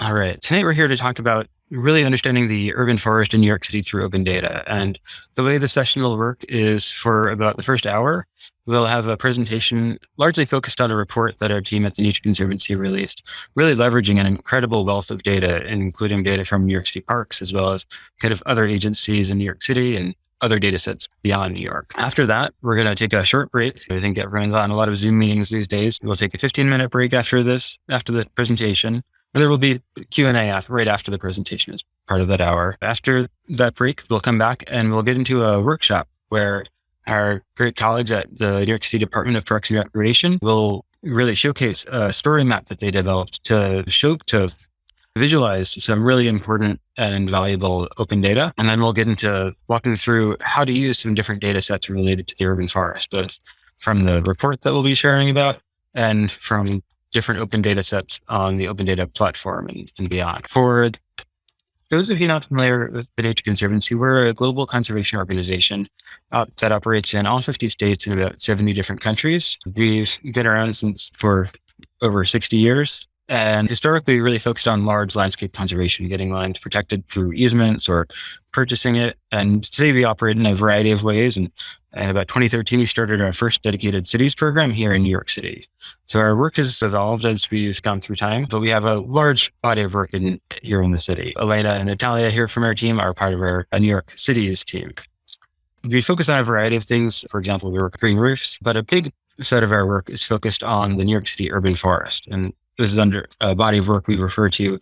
All right. Tonight we're here to talk about really understanding the urban forest in New York City through open data. And the way the session will work is for about the first hour, we'll have a presentation largely focused on a report that our team at the Nature Conservancy released, really leveraging an incredible wealth of data, including data from New York City parks, as well as kind of other agencies in New York City and other data sets beyond New York. After that, we're going to take a short break. I think everyone's on a lot of Zoom meetings these days. We'll take a 15 minute break after this, after the presentation. There will be Q&A right after the presentation as part of that hour. After that break, we'll come back and we'll get into a workshop where our great colleagues at the New York City Department of Parks and Recreation will really showcase a story map that they developed to show, to visualize some really important and valuable open data. And then we'll get into walking through how to use some different data sets related to the urban forest, both from the report that we'll be sharing about and from different open data sets on the open data platform and, and beyond. For those of you not familiar with the Nature Conservancy, we're a global conservation organization uh, that operates in all 50 states and about 70 different countries. We've been around since for over 60 years and historically we really focused on large landscape conservation, getting land protected through easements or purchasing it. And today we operate in a variety of ways. And, and about 2013, we started our first dedicated cities program here in New York City. So our work has evolved as we've gone through time, but we have a large body of work in, here in the city. Elena and Natalia here from our team are part of our uh, New York Cities team. We focus on a variety of things. For example, we work green roofs, but a big set of our work is focused on the New York City urban forest. And this is under a body of work we refer to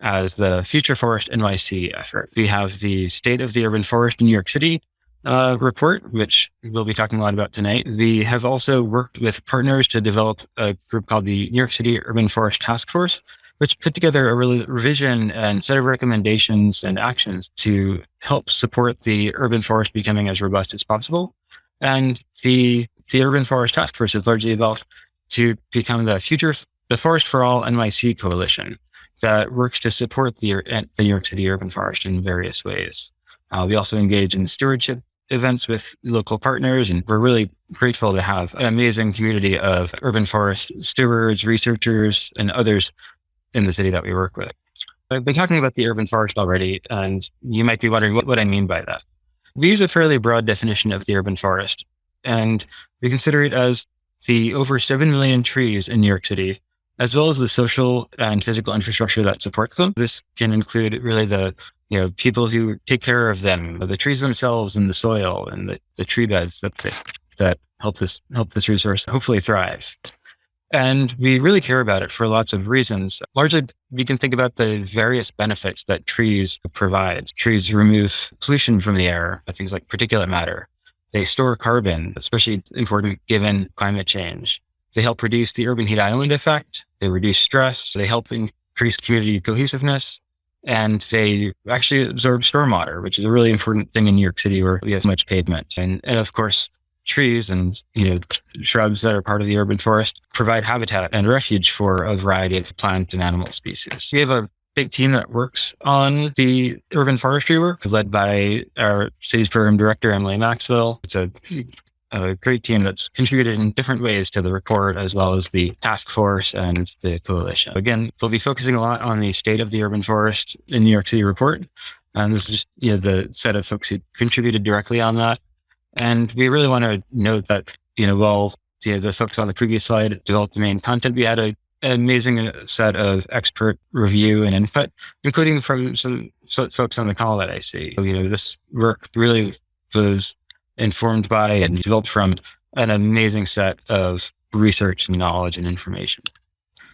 as the Future Forest NYC effort. We have the State of the Urban Forest in New York City uh, report, which we'll be talking a lot about tonight. We have also worked with partners to develop a group called the New York City Urban Forest Task Force, which put together a really revision and set of recommendations and actions to help support the urban forest becoming as robust as possible. And the, the Urban Forest Task Force has largely evolved to become the future the Forest for All NYC coalition that works to support the, the New York City urban forest in various ways. Uh, we also engage in stewardship events with local partners, and we're really grateful to have an amazing community of urban forest stewards, researchers, and others in the city that we work with. I've been talking about the urban forest already, and you might be wondering what, what I mean by that. We use a fairly broad definition of the urban forest, and we consider it as the over 7 million trees in New York City as well as the social and physical infrastructure that supports them. This can include really the you know people who take care of them, the trees themselves, and the soil and the, the tree beds that they, that help this help this resource hopefully thrive. And we really care about it for lots of reasons. Largely, we can think about the various benefits that trees provide. Trees remove pollution from the air, things like particulate matter. They store carbon, especially important given climate change. They help reduce the urban heat island effect. They reduce stress. They help increase community cohesiveness. And they actually absorb stormwater, which is a really important thing in New York City where we have much pavement. And, and of course, trees and you know shrubs that are part of the urban forest provide habitat and refuge for a variety of plant and animal species. We have a big team that works on the urban forestry work, led by our city's program director, Emily Maxwell. It's a a great team that's contributed in different ways to the report, as well as the task force and the coalition. Again, we'll be focusing a lot on the state of the urban forest in New York City report. And this is just you know, the set of folks who contributed directly on that. And we really want to note that, you know, while you know, the folks on the previous slide developed the main content, we had a, an amazing uh, set of expert review and input, including from some folks on the call that I see. You know, this work really was informed by and developed from an amazing set of research and knowledge and information.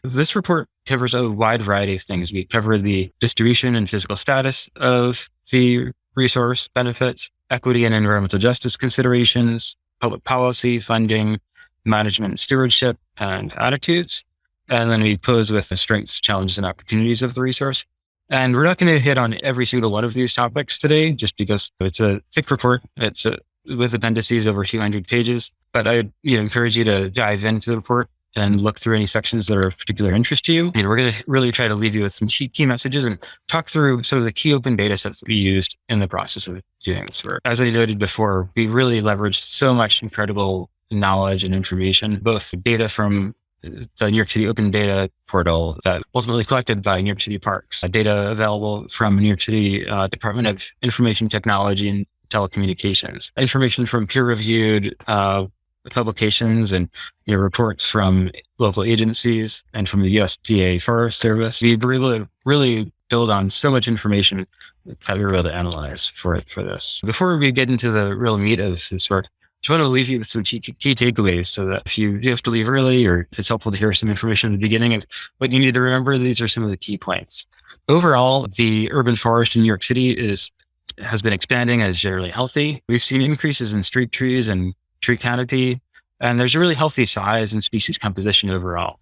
This report covers a wide variety of things. We cover the distribution and physical status of the resource benefits, equity and environmental justice considerations, public policy, funding, management and stewardship, and attitudes. And then we close with the strengths, challenges, and opportunities of the resource. And we're not going to hit on every single one of these topics today, just because it's a thick report. It's a with appendices over 200 pages. But I you know, encourage you to dive into the report and look through any sections that are of particular interest to you. And we're going to really try to leave you with some key messages and talk through some of the key open data sets that we used in the process of doing this work. As I noted before, we really leveraged so much incredible knowledge and information, both data from the New York City Open Data Portal that ultimately collected by New York City Parks, uh, data available from New York City uh, Department of Information Technology and Telecommunications, information from peer-reviewed uh, publications and you know, reports from local agencies and from the USDA Forest Service. We were able to really build on so much information that we were able to analyze for for this. Before we get into the real meat of this work, I just want to leave you with some key, key takeaways so that if you have to leave early or if it's helpful to hear some information at the beginning of what you need to remember, these are some of the key points. Overall, the urban forest in New York City is has been expanding and is generally healthy. We've seen increases in street trees and tree canopy, and there's a really healthy size and species composition overall.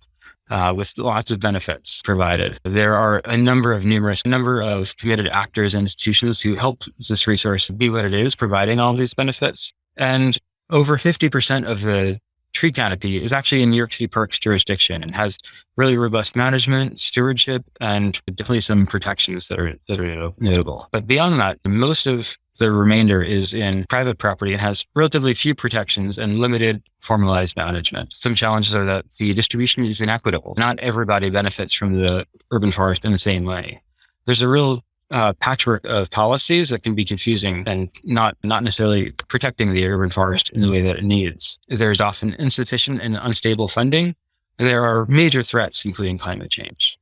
Uh, with lots of benefits provided. There are a number of numerous number of committed actors and institutions who help this resource be what it is, providing all these benefits. And over 50% of the tree canopy is actually in New York City Parks jurisdiction and has really robust management, stewardship, and definitely some protections that are that are notable. But beyond that, most of the remainder is in private property and has relatively few protections and limited formalized management. Some challenges are that the distribution is inequitable. Not everybody benefits from the urban forest in the same way. There's a real uh, patchwork of policies that can be confusing and not not necessarily protecting the urban forest in the way that it needs. There's often insufficient and unstable funding. There are major threats, including climate change.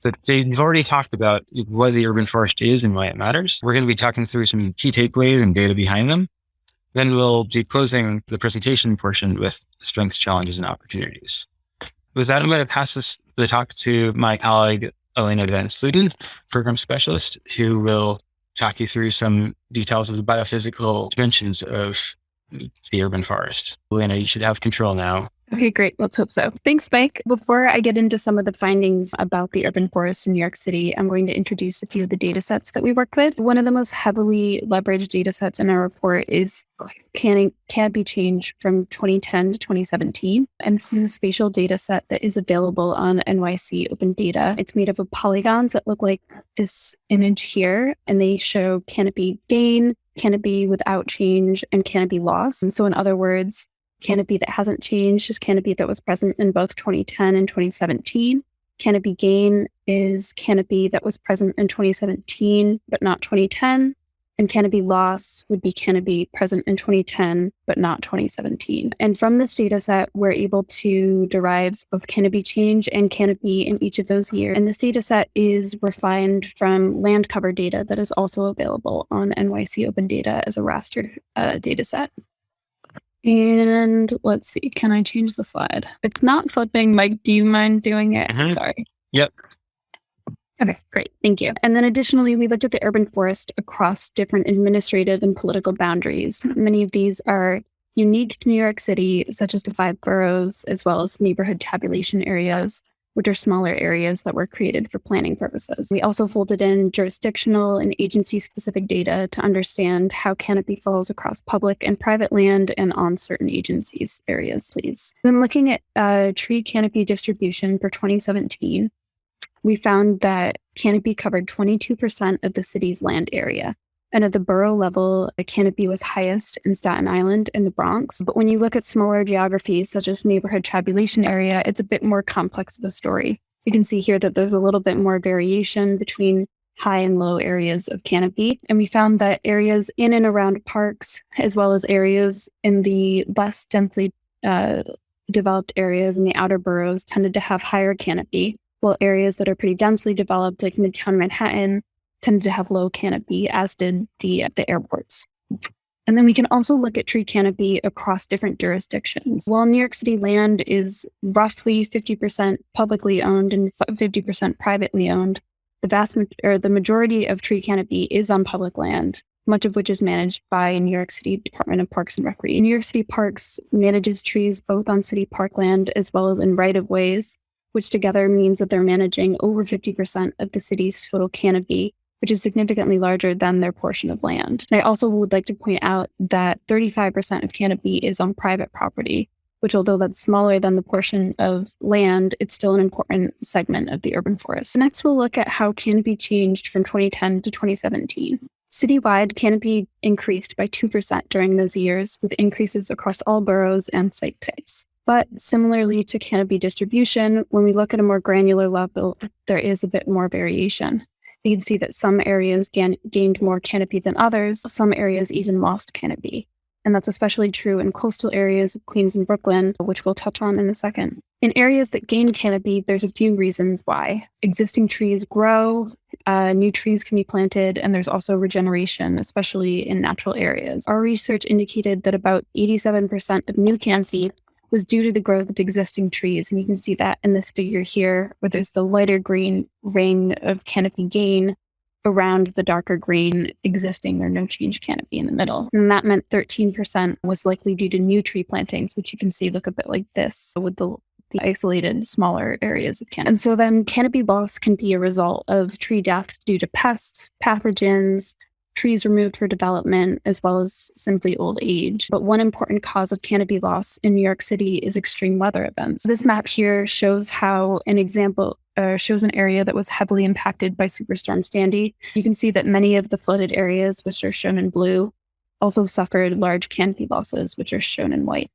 So you've already talked about what the urban forest is and why it matters. We're going to be talking through some key takeaways and data behind them. Then we'll be closing the presentation portion with strengths, challenges, and opportunities. With that, I'm going to pass this the talk to my colleague Oh, Elena Van Sluten, program specialist, who will talk you through some details of the biophysical dimensions of the urban forest. Elena, you should have control now. Okay, great. Let's hope so. Thanks, Mike. Before I get into some of the findings about the urban forest in New York City, I'm going to introduce a few of the data sets that we worked with. One of the most heavily leveraged data sets in our report is can canopy change from 2010 to 2017. And this is a spatial data set that is available on NYC Open Data. It's made up of polygons that look like this image here, and they show canopy gain, canopy without change, and canopy loss. And so, in other words, Canopy that hasn't changed is canopy that was present in both 2010 and 2017. Canopy gain is canopy that was present in 2017, but not 2010. And canopy loss would be canopy present in 2010, but not 2017. And from this data set, we're able to derive both canopy change and canopy in each of those years. And this data set is refined from land cover data that is also available on NYC Open Data as a raster uh, data set. And let's see, can I change the slide? It's not flipping. Mike, do you mind doing it? Mhm. Sorry. Yep. Okay, great. Thank you. And then additionally, we looked at the urban forest across different administrative and political boundaries. Many of these are unique to New York City, such as the five boroughs, as well as neighborhood tabulation areas, which are smaller areas that were created for planning purposes. We also folded in jurisdictional and agency specific data to understand how canopy falls across public and private land and on certain agencies areas, please. Then looking at uh, tree canopy distribution for 2017, we found that canopy covered 22% of the city's land area. And at the borough level, the canopy was highest in Staten Island and the Bronx. But when you look at smaller geographies, such as neighborhood tabulation area, it's a bit more complex of a story. You can see here that there's a little bit more variation between high and low areas of canopy. And we found that areas in and around parks, as well as areas in the less densely uh, developed areas in the outer boroughs, tended to have higher canopy, while areas that are pretty densely developed, like Midtown Manhattan, tended to have low canopy, as did the the airports. And then we can also look at tree canopy across different jurisdictions. While New York City land is roughly 50% publicly owned and 50% privately owned, the vast or the majority of tree canopy is on public land, much of which is managed by New York City Department of Parks and Recreation. New York City Parks manages trees both on city parkland as well as in right of ways, which together means that they're managing over 50% of the city's total canopy which is significantly larger than their portion of land. And I also would like to point out that 35% of canopy is on private property, which, although that's smaller than the portion of land, it's still an important segment of the urban forest. Next, we'll look at how canopy changed from 2010 to 2017. Citywide, canopy increased by 2% during those years, with increases across all boroughs and site types. But similarly to canopy distribution, when we look at a more granular level, there is a bit more variation. You can see that some areas gained more canopy than others, some areas even lost canopy. And that's especially true in coastal areas of Queens and Brooklyn, which we'll touch on in a second. In areas that gain canopy, there's a few reasons why. Existing trees grow, uh, new trees can be planted, and there's also regeneration, especially in natural areas. Our research indicated that about 87% of new canopy was due to the growth of existing trees. And you can see that in this figure here, where there's the lighter green ring of canopy gain around the darker green existing or no change canopy in the middle. And that meant 13% was likely due to new tree plantings, which you can see look a bit like this with the the isolated smaller areas of canopy. And so then canopy loss can be a result of tree death due to pests, pathogens, trees removed for development, as well as simply old age. But one important cause of canopy loss in New York City is extreme weather events. This map here shows how an example uh, shows an area that was heavily impacted by Superstorm Sandy. You can see that many of the flooded areas, which are shown in blue, also suffered large canopy losses, which are shown in white.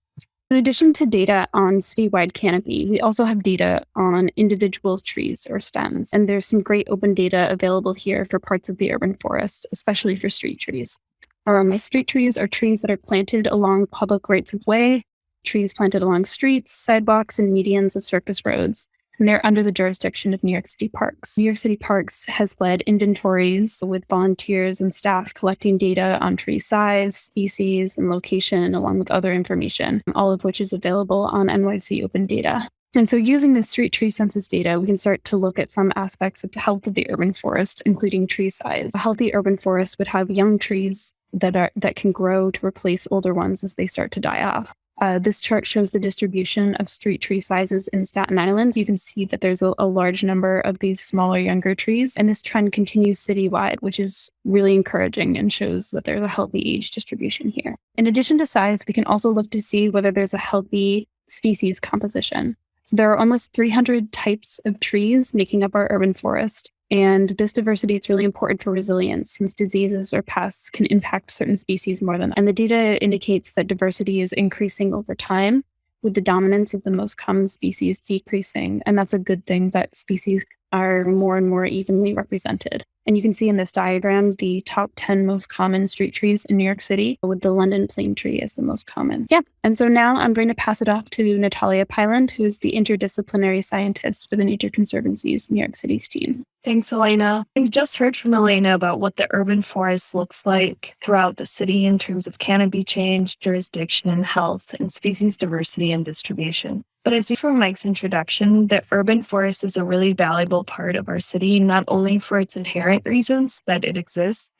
In addition to data on citywide canopy, we also have data on individual trees or stems. And there's some great open data available here for parts of the urban forest, especially for street trees. Um, street trees are trees that are planted along public rights of way, trees planted along streets, sidewalks, and medians of surface roads and they're under the jurisdiction of New York City Parks. New York City Parks has led inventories with volunteers and staff collecting data on tree size, species, and location, along with other information, all of which is available on NYC Open Data. And so, using the street tree census data, we can start to look at some aspects of the health of the urban forest, including tree size. A healthy urban forest would have young trees that are that can grow to replace older ones as they start to die off. Uh, this chart shows the distribution of street tree sizes in Staten Island. You can see that there's a, a, large number of these smaller, younger trees, and this trend continues citywide, which is really encouraging and shows that there's a healthy age distribution here. In addition to size, we can also look to see whether there's a healthy species composition. So there are almost 300 types of trees making up our urban forest, and this diversity is really important for resilience since diseases or pests can impact certain species more than. And the data indicates that diversity is increasing over time with the dominance of the most common species decreasing. And that's a good thing that species are more and more evenly represented. And you can see in this diagram the top 10 most common street trees in New York City, with the London plane tree as the most common. Yeah. And so now I'm going to pass it off to Natalia Pyland, who is the interdisciplinary scientist for the Nature Conservancy's New York City's team. Thanks, Elena. We just heard from Elena about what the urban forest looks like throughout the city in terms of canopy change, jurisdiction, health, and species diversity and distribution. But as you from Mike's introduction, the urban forest is a really valuable part of our city, not only for its inherent reasons that it exists,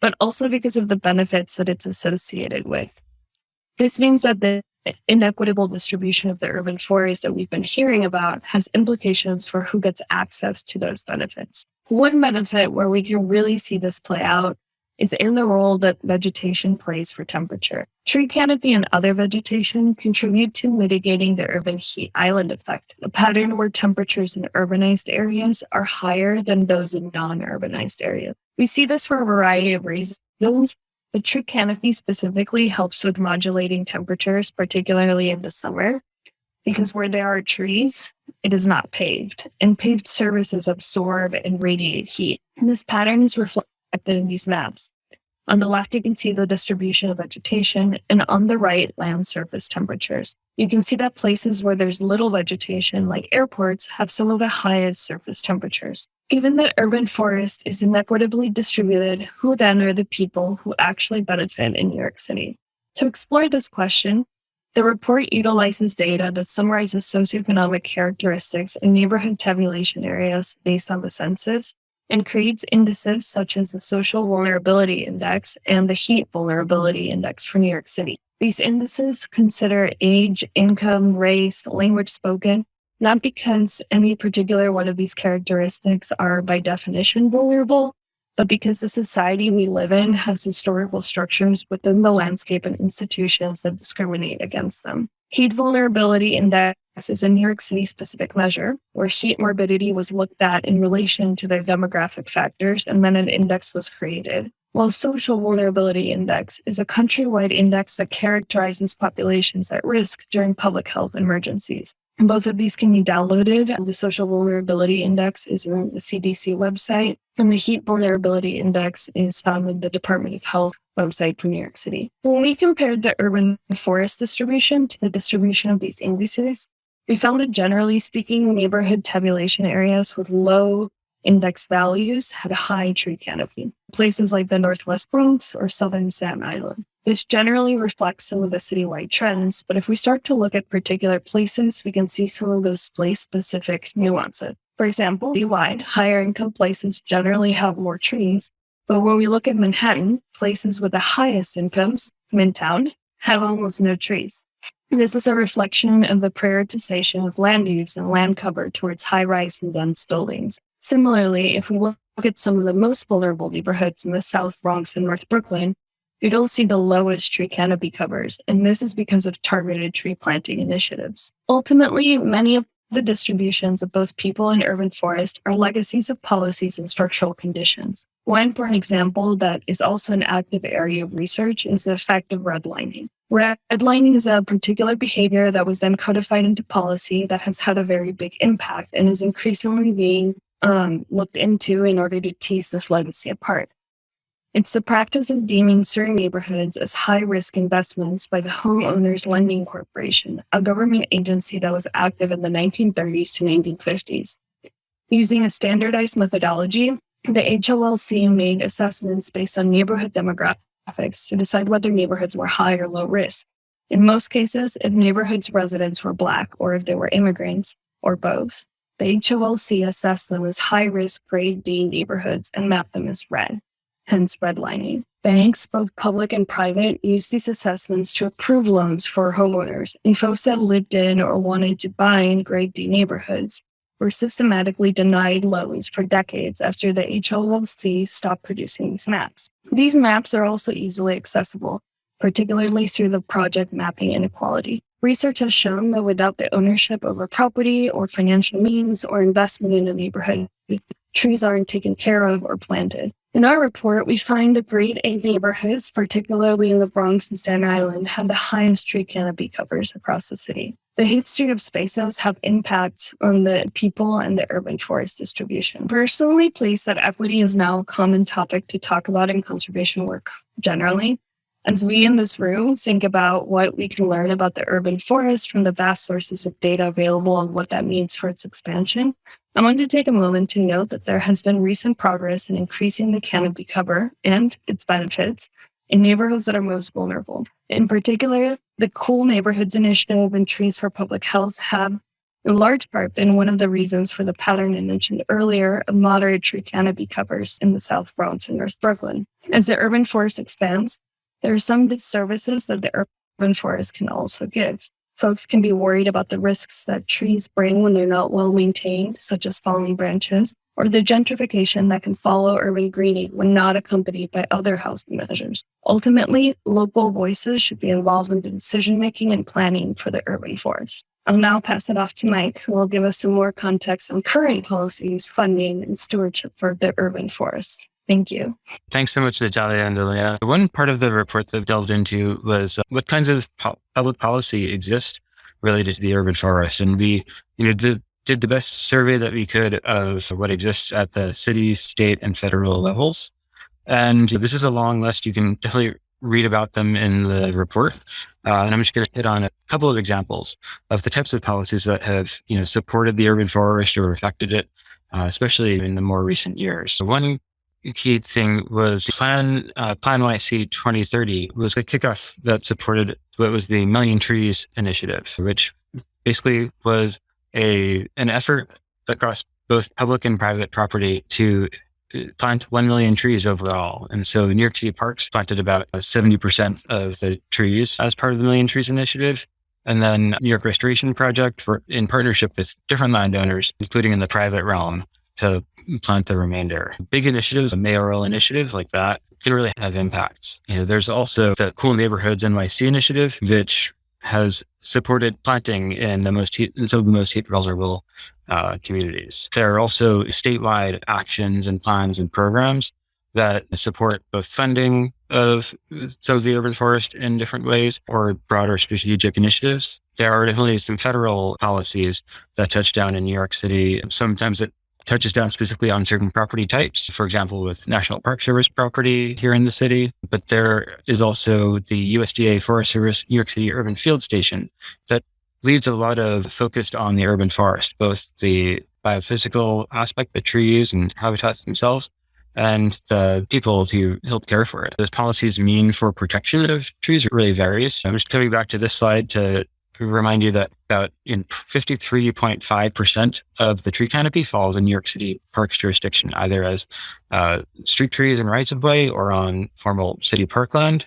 but also because of the benefits that it's associated with. This means that the inequitable distribution of the urban forest that we've been hearing about has implications for who gets access to those benefits. One benefit where we can really see this play out is in the role that vegetation plays for temperature. Tree canopy and other vegetation contribute to mitigating the urban heat island effect, a pattern where temperatures in urbanized areas are higher than those in non urbanized areas. We see this for a variety of reasons. The tree canopy specifically helps with modulating temperatures, particularly in the summer, because where there are trees, it is not paved, and paved surfaces absorb and radiate heat. And this pattern is reflected in these maps. On the left, you can see the distribution of vegetation, and on the right, land surface temperatures. You can see that places where there's little vegetation, like airports, have some of the highest surface temperatures. Given that urban forest is inequitably distributed, who then are the people who actually benefit in New York City? To explore this question, the report utilizes data that summarizes socioeconomic characteristics in neighborhood tabulation areas based on the census and creates indices such as the Social Vulnerability Index and the Heat Vulnerability Index for New York City. These indices consider age, income, race, language spoken, not because any particular one of these characteristics are by definition vulnerable, but because the society we live in has historical structures within the landscape and institutions that discriminate against them. Heat vulnerability index is a New York City specific measure where heat morbidity was looked at in relation to their demographic factors, and then an index was created. while Social Vulnerability Index is a countrywide index that characterizes populations at risk during public health emergencies. And both of these can be downloaded. The Social Vulnerability Index is on the CDC website, and the Heat Vulnerability Index is found in the Department of Health website for New York City. When we compared the urban forest distribution to the distribution of these indices, we found that generally speaking, neighborhood tabulation areas with low index values had a high tree canopy. Places like the Northwest Bronx or Southern Staten Island. This generally reflects some of the citywide trends, but if we start to look at particular places, we can see some of those place specific nuances. For example, citywide, higher income places generally have more trees, but when we look at Manhattan, places with the highest incomes, Midtown, have almost no trees. This is a reflection of the prioritization of land use and land cover towards high rise and dense buildings. Similarly, if we look at some of the most vulnerable neighborhoods in the South Bronx and North Brooklyn, you don't see the lowest tree canopy covers, and this is because of targeted tree planting initiatives. Ultimately, many of the distributions of both people and urban forest are legacies of policies and structural conditions. One important example that is also an active area of research is the effect of redlining. Redlining is a particular behavior that was then codified into policy that has had a very big impact and is increasingly being um, looked into in order to tease this legacy apart. It's the practice of deeming certain neighborhoods as high risk investments by the Homeowners Lending Corporation, a government agency that was active in the 1930s to 1950s. Using a standardized methodology, the HOLC made assessments based on neighborhood demographics to decide whether neighborhoods were high or low risk. In most cases, if neighborhoods' residents were Black or if they were immigrants, or both. The HOLC assessed them as high risk grade D neighborhoods and mapped them as red, hence redlining. Banks, both public and private, use these assessments to approve loans for homeowners, and folks that lived in or wanted to buy in grade D neighborhoods were systematically denied loans for decades after the HOLC stopped producing these maps. These maps are also easily accessible, particularly through the project Mapping Inequality. Research has shown that without the ownership a property or financial means or investment in a neighborhood, trees aren't taken care of or planted. In our report, we find the grade A neighborhoods, particularly in the Bronx and Staten Island, have the highest tree canopy covers across the city. The history of spaces have impact on the people and the urban forest distribution. Personally, pleased that equity is now a common topic to talk about in conservation work generally. As we in this room think about what we can learn about the urban forest from the vast sources of data available and what that means for its expansion, I want to take a moment to note that there has been recent progress in increasing the canopy cover and its benefits in neighborhoods that are most vulnerable. In particular, the Cool Neighborhoods Initiative and Trees for Public Health have, in large part, been one of the reasons for the pattern I mentioned earlier of moderate tree canopy covers in the South Bronx and North Brooklyn. As the urban forest expands, there are some services that the urban forest can also give. Folks can be worried about the risks that trees bring when they're not well maintained, such as falling branches, or the gentrification that can follow urban greening when not accompanied by other housing measures. Ultimately, local voices should be involved in the decision making and planning for the urban forest. I'll now pass it off to Mike, who will give us some more context on current policies, funding, and stewardship for the urban forest. Thank you. Thanks so much, Natalia and Delia. One part of the report that delved into was uh, what kinds of po- public policy exist related to the urban forest. And we you know, did, did the best survey that we could of what exists at the city, state, and federal levels. And this is a long list. You can definitely read about them in the report. Uh, and I'm just going to hit on a couple of examples of the types of policies that have, you know, supported the urban forest or affected it, uh, especially in the more recent years. So one key thing was Plan uh, PlaNYC 2030 was a kickoff that supported what was the Million Trees Initiative, which basically was a an effort across both public and private property to uh, plant 1 million trees overall. And so New York City Parks planted about 70% of the trees as part of the Million Trees Initiative. And then New York Restoration Project, in partnership with different landowners, including in the private realm, to plant the remainder. Big initiatives, mayoral initiative like that can really have impacts. You know, there's also the Cool Neighborhoods NYC initiative, which has supported planting in the most heat, in some of the most heat vulnerable uh, communities. There are also statewide actions and plans and programs that support both funding of of the urban forest in different ways or broader strategic initiatives. There are definitely some federal policies that touch down in New York City. Sometimes it touches down specifically on certain property types, for example, with National Park Service property here in the city. But there is also the USDA Forest Service New York City Urban Field Station that leads a lot of focused on the urban forest, both the biophysical aspect, the trees and habitats themselves, and the people to help care for it. Those policies mean for protection of trees really varies. I'm just coming back to this slide to remind you that about in 53.5% of the tree canopy falls in New York City Parks jurisdiction, either as uh, street trees and rights of way or on formal city parkland.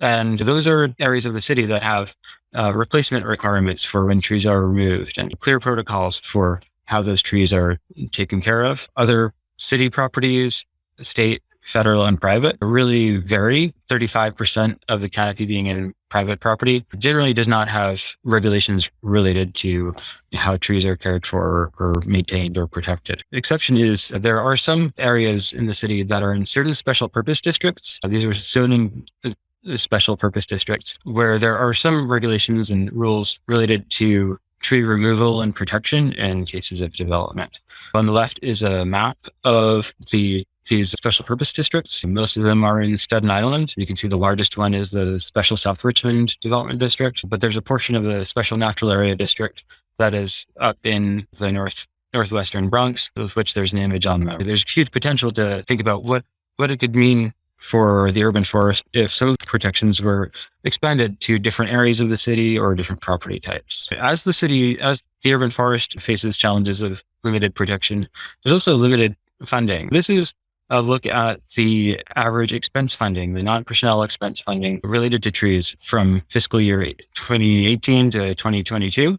And those are areas of the city that have uh, replacement requirements for when trees are removed and clear protocols for how those trees are taken care of. Other city properties, state, federal, and private really vary. 35% of the canopy being in private property generally does not have regulations related to how trees are cared for or maintained or protected. The exception is there are some areas in the city that are in certain special purpose districts. These are zoning uh, special purpose districts where there are some regulations and rules related to tree removal and protection in cases of development. On the left is a map of the these special purpose districts. Most of them are in Staten Island. You can see the largest one is the Special South Richmond Development District, but there's a portion of the Special Natural Area District that is up in the north northwestern Bronx, of which there's an image on the map. There's huge potential to think about what what it could mean for the urban forest if some of the protections were expanded to different areas of the city or different property types. As the city, as the urban forest faces challenges of limited protection, there's also limited funding. This is a look at the average expense funding, the non-personnel expense funding related to trees from fiscal year 2018 to 2022.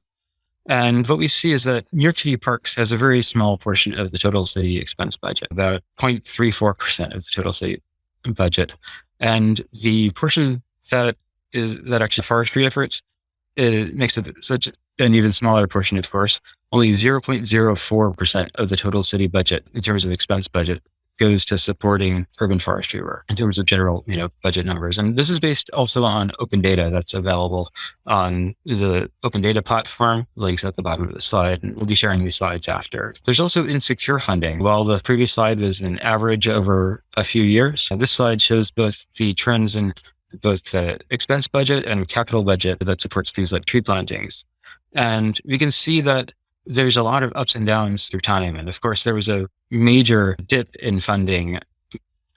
And what we see is that New York City Parks has a very small portion of the total city expense budget, about 0.34% of the total city budget. And the portion that is that actually forestry efforts, it makes it such an even smaller portion, of course. Only 0.04% of the total city budget in terms of expense budget goes to supporting urban forestry work in terms of general, you know, budget numbers. And this is based also on open data that's available on the open data platform, links at the bottom of the slide. And we'll be sharing these slides after. There's also insecure funding. While the previous slide was an average over a few years, this slide shows both the trends in both the expense budget and capital budget that supports things like tree plantings. And we can see that there's a lot of ups and downs through time. And of course, there was a major dip in funding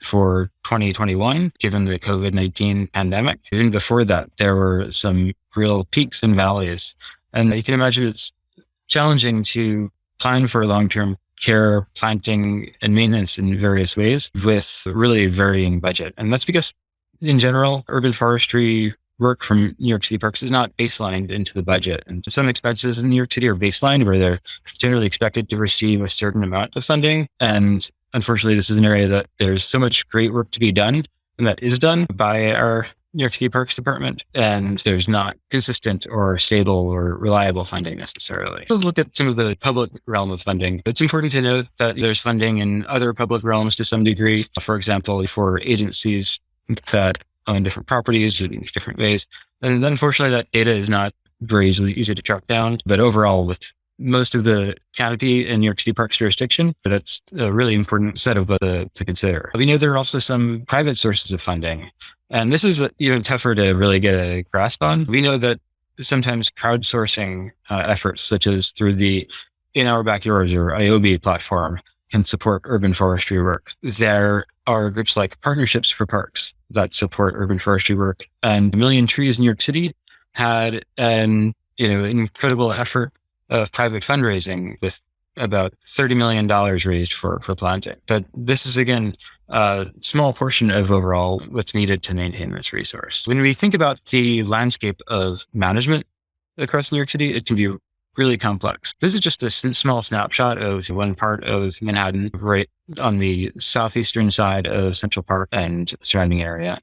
for 2021, given the COVID 19 pandemic. Even before that, there were some real peaks and valleys. And you can imagine it's challenging to plan for long term care, planting, and maintenance in various ways with really varying budget. And that's because, in general, urban forestry work from New York City Parks is not baselined into the budget. And some expenses in New York City are baselined where they're generally expected to receive a certain amount of funding. And unfortunately, this is an area that there's so much great work to be done and that is done by our New York City Parks Department, and there's not consistent or stable or reliable funding necessarily. Let's look at some of the public realm of funding. It's important to note that there's funding in other public realms to some degree. For example, for agencies that on different properties in different ways. And unfortunately, that data is not very easily easy to track down. But overall, with most of the canopy in New York City Parks jurisdiction, that's a really important set of uh, to consider. We know there are also some private sources of funding. And this is even tougher to really get a grasp on. We know that sometimes crowdsourcing uh, efforts, such as through the In Our Backyards or ioby platform, can support urban forestry work. There are groups like Partnerships for Parks that support urban forestry work. And a Million Trees in New York City had an you know incredible effort of private fundraising with about $30 million raised for, for planting. But this is again a small portion of overall what's needed to maintain this resource. When we think about the landscape of management across New York City, it can be really complex. This is just a small snapshot of one part of Manhattan, right on the southeastern side of Central Park and surrounding area.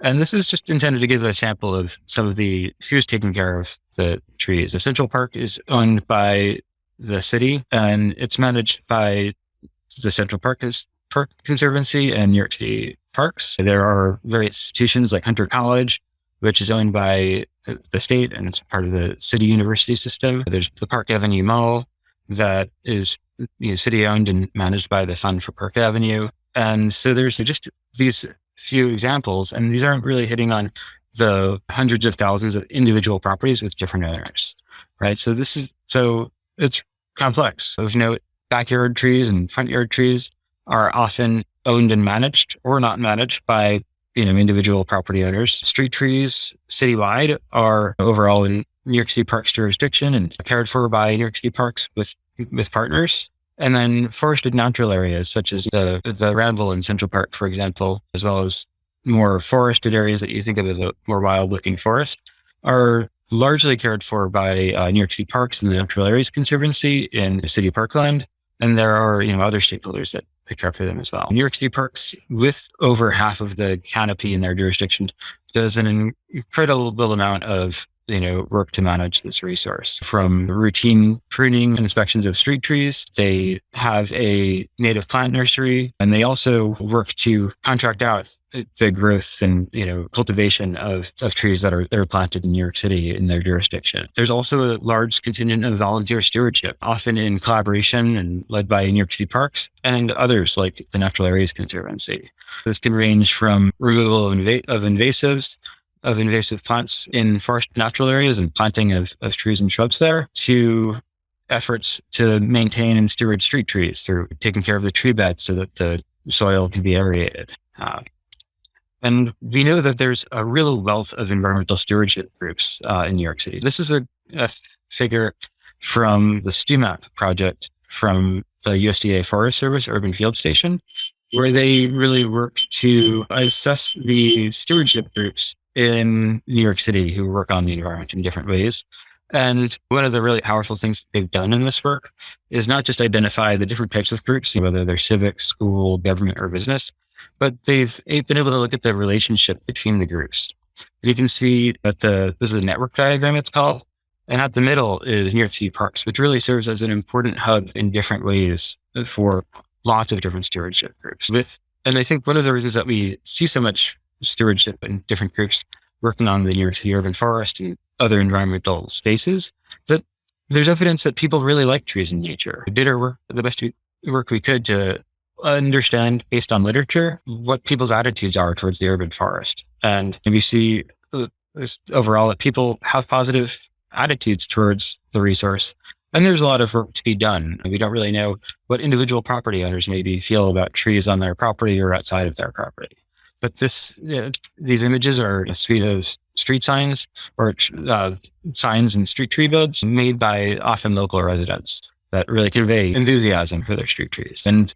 And this is just intended to give a sample of some of the who's taking care of the trees. The Central Park is owned by the city and it's managed by the Central Park Park Conservancy and New York City Parks. There are various institutions like Hunter College, which is owned by the state and it's part of the city university system. There's the Park Avenue Mall that is you know, city owned and managed by the Fund for Park Avenue. And so there's just these few examples, and these aren't really hitting on the hundreds of thousands of individual properties with different owners, right? So this is, so it's complex. Of note, backyard trees and front yard trees are often owned and managed or not managed by you know individual property owners. Street trees citywide are overall in New York City Parks jurisdiction and cared for by New York City Parks with with partners. And then forested natural areas such as the the Ramble in Central Park, for example, as well as more forested areas that you think of as a more wild looking forest are largely cared for by uh, New York City Parks and the Natural Areas Conservancy in the City Parkland. And there are, you know, other stakeholders that pick care for them as well. New York City Parks, with over half of the canopy in their jurisdiction, does an incredible amount of you know, work to manage this resource from routine pruning and inspections of street trees. They have a native plant nursery and they also work to contract out the growth and, you know, cultivation of, of trees that are, that are planted in New York City in their jurisdiction. There's also a large contingent of volunteer stewardship, often in collaboration and led by New York City Parks and others like the Natural Areas Conservancy. This can range from removal of, inv- of invasives of invasive plants in forest natural areas and planting of, of trees and shrubs there to efforts to maintain and steward street trees through taking care of the tree bed so that the soil can be aerated. Uh, and we know that there's a real wealth of environmental stewardship groups uh, in New York City. This is a, a figure from the STEW-MAP project from the USDA Forest Service Urban Field Station, where they really work to assess the stewardship groups in New York City who work on the environment in different ways. And one of the really powerful things they've done in this work is not just identify the different types of groups, whether they're civic, school, government, or business, but they've been able to look at the relationship between the groups. And you can see that the this is a network diagram it's called. And at the middle is New York City Parks, which really serves as an important hub in different ways for lots of different stewardship groups. With and I think one of the reasons that we see so much stewardship and different groups working on the City urban forest and other environmental spaces, that there's evidence that people really like trees in nature. We did our work, the best work we could to understand based on literature what people's attitudes are towards the urban forest. And we see uh, overall that people have positive attitudes towards the resource. And there's a lot of work to be done. We don't really know what individual property owners maybe feel about trees on their property or outside of their property. But this, you know, these images are a suite of street signs or uh, signs and street tree beds made by often local residents that really convey enthusiasm for their street trees. And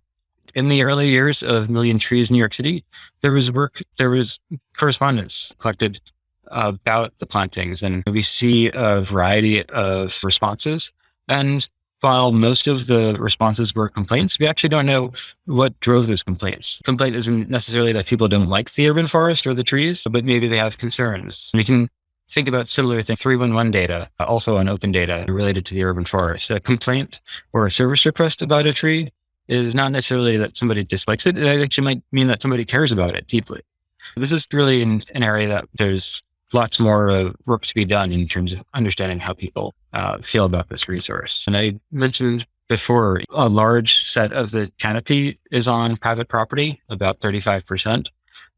in the early years of Million Trees New York City, there was work, there was correspondence collected about the plantings, and we see a variety of responses. And while most of the responses were complaints, we actually don't know what drove those complaints. Complaint isn't necessarily that people don't like the urban forest or the trees, but maybe they have concerns. We can think about similar things, 311 data, also on open data related to the urban forest. A complaint or a service request about a tree is not necessarily that somebody dislikes it. It actually might mean that somebody cares about it deeply. This is really an, an area that there's lots more uh, work to be done in terms of understanding how people uh, feel about this resource. And I mentioned before, a large set of the canopy is on private property, about 35%.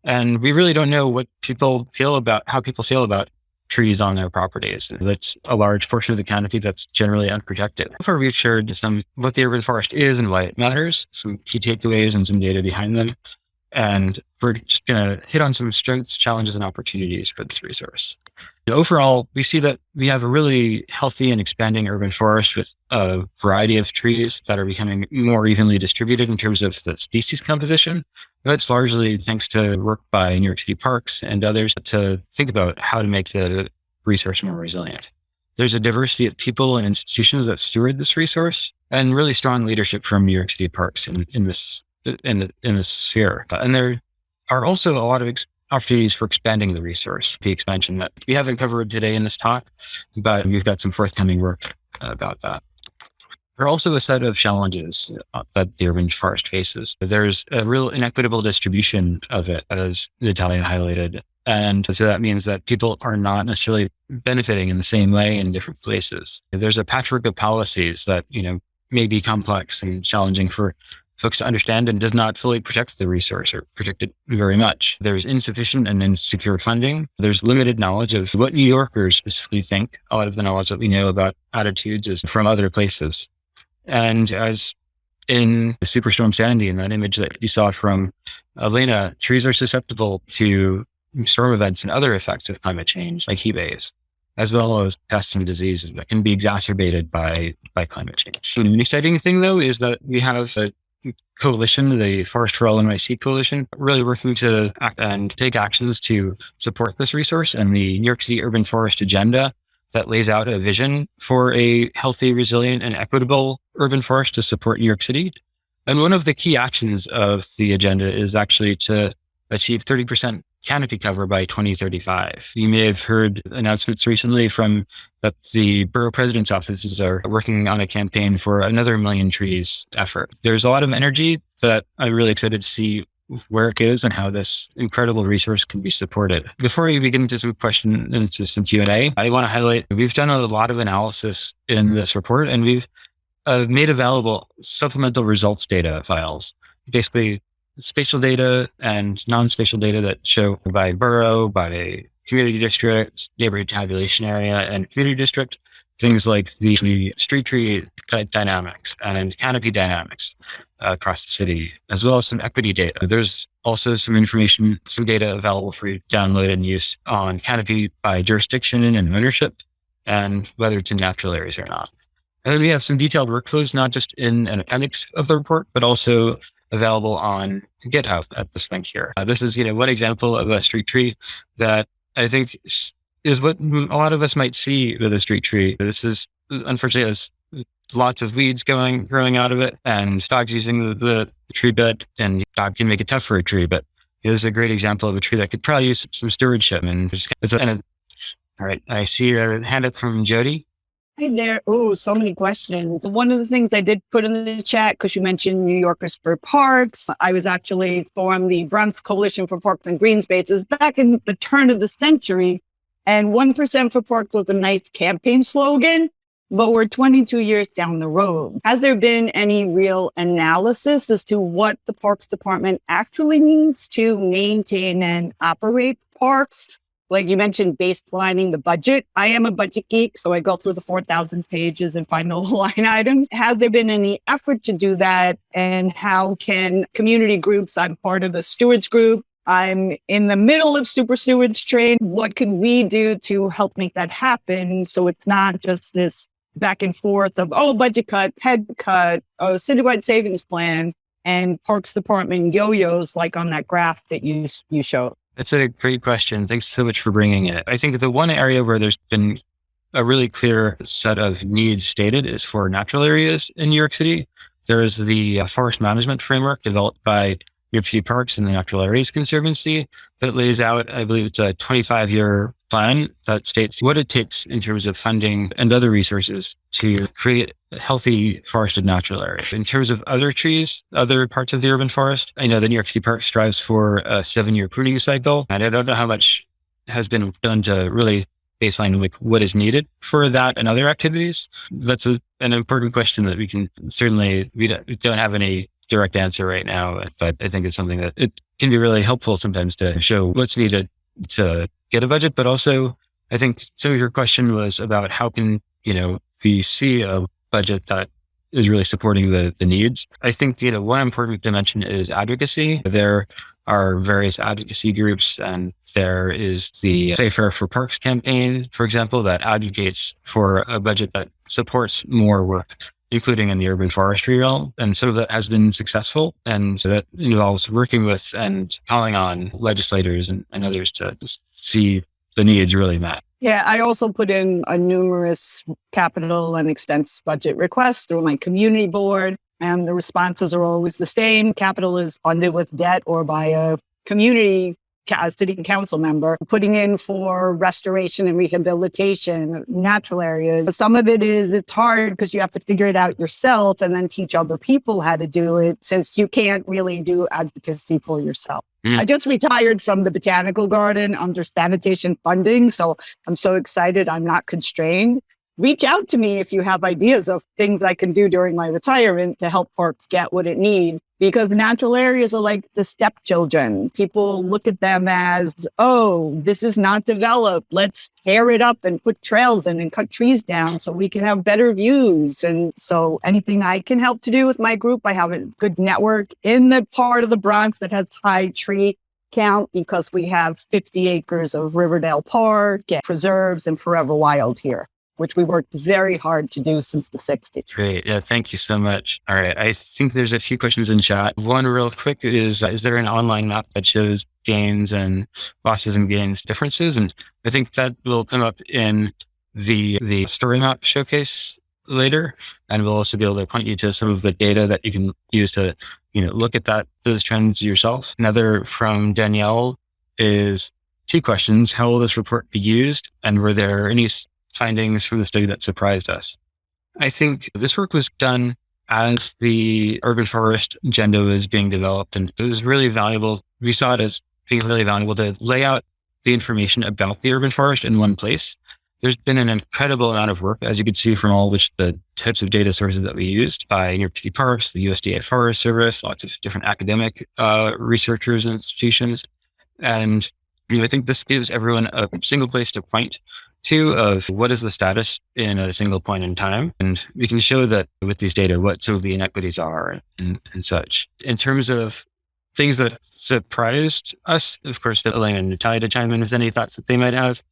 And we really don't know what people feel about, how people feel about trees on their properties. That's a large portion of the canopy that's generally unprotected. Before we've shared some what the urban forest is and why it matters, some key takeaways and some data behind them. And we're just going to hit on some strengths, challenges, and opportunities for this resource. Overall, we see that we have a really healthy and expanding urban forest with a variety of trees that are becoming more evenly distributed in terms of the species composition. That's largely thanks to work by New York City Parks and others to think about how to make the resource more resilient. There's a diversity of people and institutions that steward this resource and really strong leadership from New York City Parks in, in this in the, in the sphere. And there are also a lot of ex- opportunities for expanding the resource, the expansion that we haven't covered today in this talk, but we've got some forthcoming work about that. There are also a set of challenges uh, that the urban forest faces. There's a real inequitable distribution of it, as Natalia highlighted. And so that means that people are not necessarily benefiting in the same way in different places. There's a patchwork of policies that, you know, may be complex and challenging for folks to understand and does not fully protect the resource or protect it very much. There's insufficient and insecure funding. There's limited knowledge of what New Yorkers specifically think. A lot of the knowledge that we know about attitudes is from other places. And as in Superstorm Sandy, in that image that you saw from Elena, trees are susceptible to storm events and other effects of climate change, like heat waves, as well as pests and diseases that can be exacerbated by, by climate change. An exciting thing, though, is that we have a coalition, the Forest for All NYC coalition, really working to act and take actions to support this resource and the New York City Urban Forest Agenda that lays out a vision for a healthy, resilient, and equitable urban forest to support New York City. And one of the key actions of the agenda is actually to achieve 30% canopy cover by 2035. You may have heard announcements recently from that the borough president's offices are working on a campaign for another million trees effort. There's a lot of energy that I'm really excited to see where it goes and how this incredible resource can be supported. Before we begin into some question into some Q&A, I want to highlight we've done a lot of analysis in this report and we've uh, made available supplemental results data files. Basically, spatial data and non-spatial data that show by borough, by community district, neighborhood tabulation area, and community district, things like the street tree dynamics and canopy dynamics uh, across the city, as well as some equity data. There's also some information, some data available for you to download and use on canopy by jurisdiction and ownership, and whether it's in natural areas or not. And then we have some detailed workflows, not just in an appendix of the report, but also available on GitHub at this link here. Uh, this is, you know, one example of a street tree that I think is what a lot of us might see with a street tree. This is unfortunately has lots of weeds going growing out of it, and dogs using the, the tree bed, and dog can make it tough for a tree. But it is a great example of a tree that could probably use some stewardship. And it's, it's a, and a, all right, I see a hand up from Jody. Hi there. Oh, so many questions. One of the things I did put in the chat, because you mentioned New Yorkers for Parks, I was actually formed the Bronx Coalition for Parks and Green Spaces back in the turn of the century. And 1% for Parks was a nice campaign slogan, but we're 22 years down the road. Has there been any real analysis as to what the Parks Department actually needs to maintain and operate parks? Like you mentioned, baselining the budget. I am a budget geek, so I go through the 4,000 pages and find the line items. Has there been any effort to do that? And how can community groups, I'm part of the stewards group, I'm in the middle of super stewards train. What can we do to help make that happen? So it's not just this back and forth of, oh, budget cut, head cut, oh, citywide savings plan, and Parks Department yo-yos like on that graph that you you showed. That's a great question. Thanks so much for bringing it. I think the one area where there's been a really clear set of needs stated is for natural areas in New York City. There is the uh, forest management framework developed by New York City Parks and the Natural Areas Conservancy that lays out, I believe it's a 25 year plan that states what it takes in terms of funding and other resources to create healthy forested natural areas. In terms of other trees, other parts of the urban forest, I know the New York City Park strives for a seven year pruning cycle. And I don't know how much has been done to really baseline like what is needed for that and other activities. That's a, an important question that we can certainly, we don't, we don't have any direct answer right now, but I think it's something that it can be really helpful sometimes to show what's needed to get a budget. But also, I think some of your question was about how can, you know, we see a budget that is really supporting the, the needs. I think, you know, one important dimension is advocacy. There are various advocacy groups and there is the Safer for Parks campaign, for example, that advocates for a budget that supports more work including in the urban forestry realm. And some of that has been successful. And so that involves working with and calling on legislators and, and others to see the needs really met. Yeah, I also put in a numerous capital and expense budget requests through my community board. And the responses are always the same. Capital is funded with debt or by a community city council member, putting in for restoration and rehabilitation, natural areas. Some of it is it's hard because you have to figure it out yourself and then teach other people how to do it since you can't really do advocacy for yourself. Mm. I just retired from the botanical garden under sanitation funding. So I'm so excited I'm not constrained reach out to me if you have ideas of things I can do during my retirement to help parks get what it needs. Because natural areas are like the stepchildren. People look at them as, oh, this is not developed. Let's tear it up and put trails in and cut trees down so we can have better views. And so anything I can help to do with my group, I have a good network in the part of the Bronx that has high tree count because we have 50 acres of Riverdale Park and preserves and forever wild here which we worked very hard to do since the 60s. Great. Yeah, thank you so much. All right. I think there's a few questions in chat. One real quick is Is there an online map that shows gains and losses and gains differences? And I think that will come up in the the story map showcase later. And we'll also be able to point you to some of the data that you can use to, you know, look at that those trends yourself. Another from Danielle is two questions. How will this report be used? And were there any findings from the study that surprised us. I think this work was done as the urban forest agenda was being developed, and it was really valuable. We saw it as being really valuable to lay out the information about the urban forest in one place. There's been an incredible amount of work, as you can see from all the, the types of data sources that we used by New York City Parks, the USDA Forest Service, lots of different academic uh, researchers and institutions. And you know, I think this gives everyone a single place to point to of what is the status in a single point in time. And we can show that with these data, what some of the inequities are and, and such. In terms of things that surprised us, of course, Elaine and Natalia to chime in with any thoughts that they might have.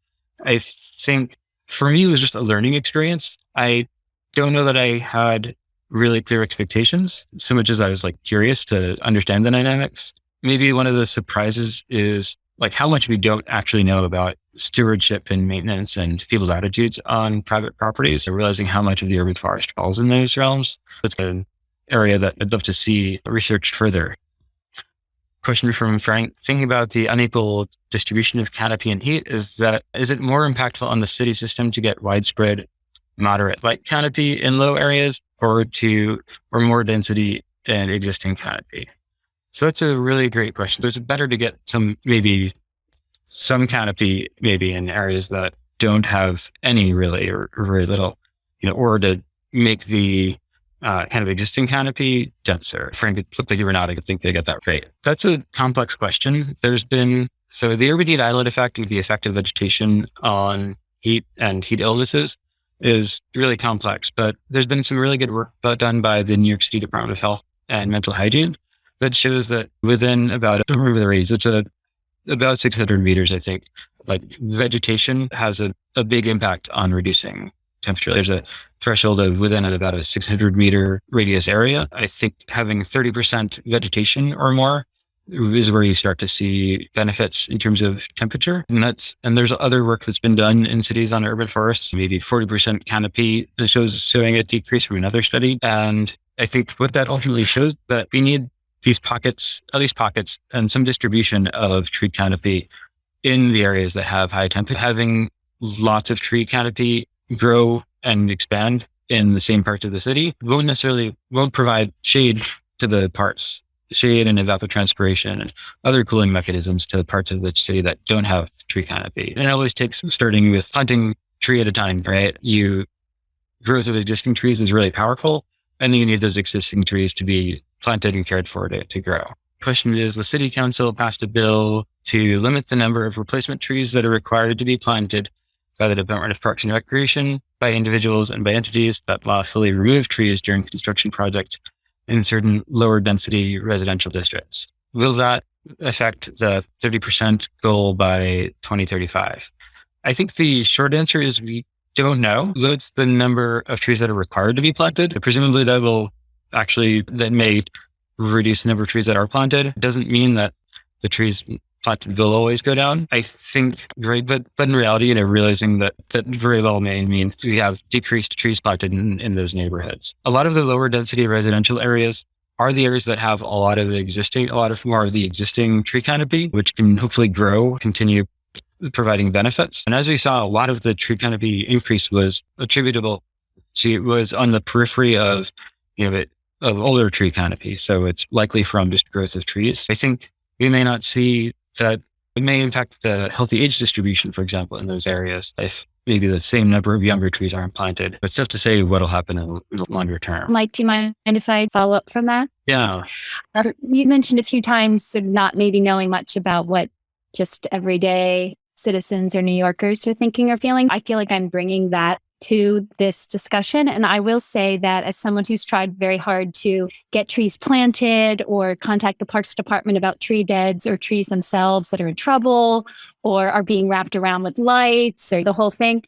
I think for me, it was just a learning experience. I don't know that I had really clear expectations so much as I was like curious to understand the dynamics. Maybe one of the surprises is like how much we don't actually know about stewardship and maintenance and people's attitudes on private properties. So realizing how much of the urban forest falls in those realms. It's an area that I'd love to see researched further. Question from Frank, thinking about the unequal distribution of canopy and heat, is that is it more impactful on the city system to get widespread moderate light canopy in low areas or to or more density in existing canopy? So that's a really great question. There's better to get some maybe some canopy maybe in areas that don't have any really or, very little, you know, or to make the uh, kind of existing canopy denser. Frank, it looked like you were nodding. I think they get that right. That's a complex question. There's been so the urban heat island effect, of the effect of vegetation on heat and heat illnesses is really complex, but there's been some really good work done by the New York City Department of Health and Mental Hygiene that shows that within about, I don't remember the range, it's a, about 600 meters, I think, like vegetation has a, a big impact on reducing temperature. There's a threshold of within about a 600 meter radius area. I think having 30% vegetation or more is where you start to see benefits in terms of temperature. And that's, and there's other work that's been done in cities on urban forests, maybe 40% canopy shows showing a decrease from another study. And I think what that ultimately shows that we need these pockets, at least pockets, and some distribution of tree canopy in the areas that have high temperature. Having lots of tree canopy grow and expand in the same parts of the city won't necessarily won't provide shade to the parts, shade and evapotranspiration and other cooling mechanisms to the parts of the city that don't have tree canopy. And it always takes starting with planting tree at a time, right? You growth of existing trees is really powerful. And then you need those existing trees to be planted and cared for to, to grow. Question is the city council passed a bill to limit the number of replacement trees that are required to be planted by the Department of Parks and Recreation, by individuals and by entities that lawfully remove trees during construction projects in certain lower density residential districts. Will that affect the 30% goal by 2035? I think the short answer is we don't know. That's the number of trees that are required to be planted. Presumably that will actually that may reduce the number of trees that are planted. It doesn't mean that the trees planted will always go down. I think, right, but but in reality, you know, realizing that that very well may mean we have decreased trees planted in, in those neighborhoods. A lot of the lower density residential areas are the areas that have a lot of existing, a lot of more of the existing tree canopy, which can hopefully grow, continue providing benefits. And as we saw, a lot of the tree canopy increase was attributable to it was on the periphery of, you know, it, of older tree canopy. So it's likely from just growth of trees. I think we may not see that it may impact the healthy age distribution, for example, in those areas if maybe the same number of younger trees aren't planted. But it's tough to say what'll happen in the longer term. Mike, do you mind if I follow up from that? Yeah. Uh, you mentioned a few times not maybe knowing much about what just everyday citizens or New Yorkers are thinking or feeling. I feel like I'm bringing that to this discussion. And I will say that as someone who's tried very hard to get trees planted or contact the Parks Department about tree beds or trees themselves that are in trouble or are being wrapped around with lights or the whole thing,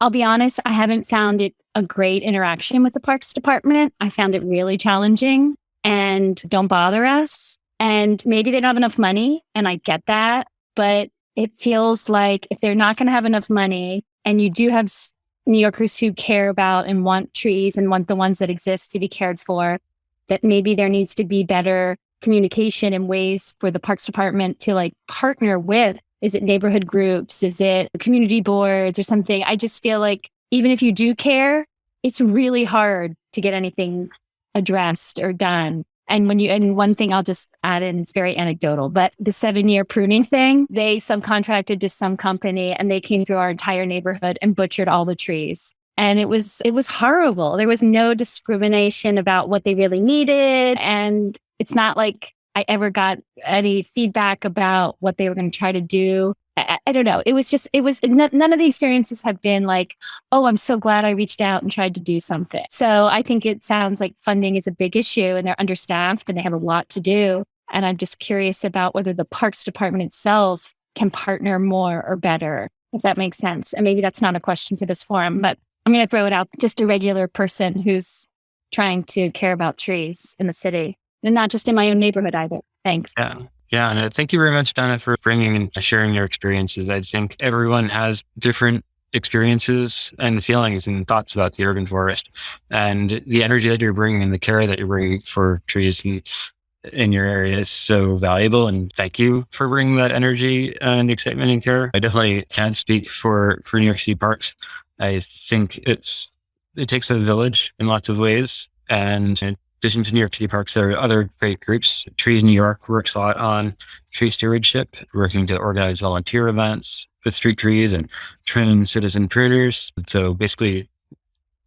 I'll be honest, I haven't found it a great interaction with the Parks Department. I found it really challenging and don't bother us. And maybe they don't have enough money, and I get that. But it feels like if they're not going to have enough money and you do have New Yorkers who care about and want trees and want the ones that exist to be cared for, that maybe there needs to be better communication and ways for the Parks Department to like partner with. Is it neighborhood groups? Is it community boards or something? I just feel like even if you do care, it's really hard to get anything addressed or done. And when you, and one thing I'll just add in, it's very anecdotal, but the seven year pruning thing, they subcontracted to some company and they came through our entire neighborhood and butchered all the trees. And it was, it was horrible. There was no discrimination about what they really needed. And it's not like I ever got any feedback about what they were going to try to do. I, I, don't know. It was just, it was none of the experiences have been like, oh, I'm so glad I reached out and tried to do something. So I think it sounds like funding is a big issue and they're understaffed and they have a lot to do. And I'm just curious about whether the Parks Department itself can partner more or better, if that makes sense. And maybe that's not a question for this forum, but I'm going to throw it out just a regular person who's trying to care about trees in the city and not just in my own neighborhood either. Thanks. Yeah. Yeah, and uh, thank you very much, Donna, for bringing and sharing your experiences. I think everyone has different experiences and feelings and thoughts about the urban forest and the energy that you're bringing and the care that you're bringing for trees in your area is so valuable and thank you for bringing that energy and excitement and care i definitely can't speak for for new york city parks i think it's it takes a village in lots of ways and addition to New York City Parks, there are other great groups. Trees New York works a lot on tree stewardship, working to organize volunteer events with street trees and trim citizen pruners. So basically,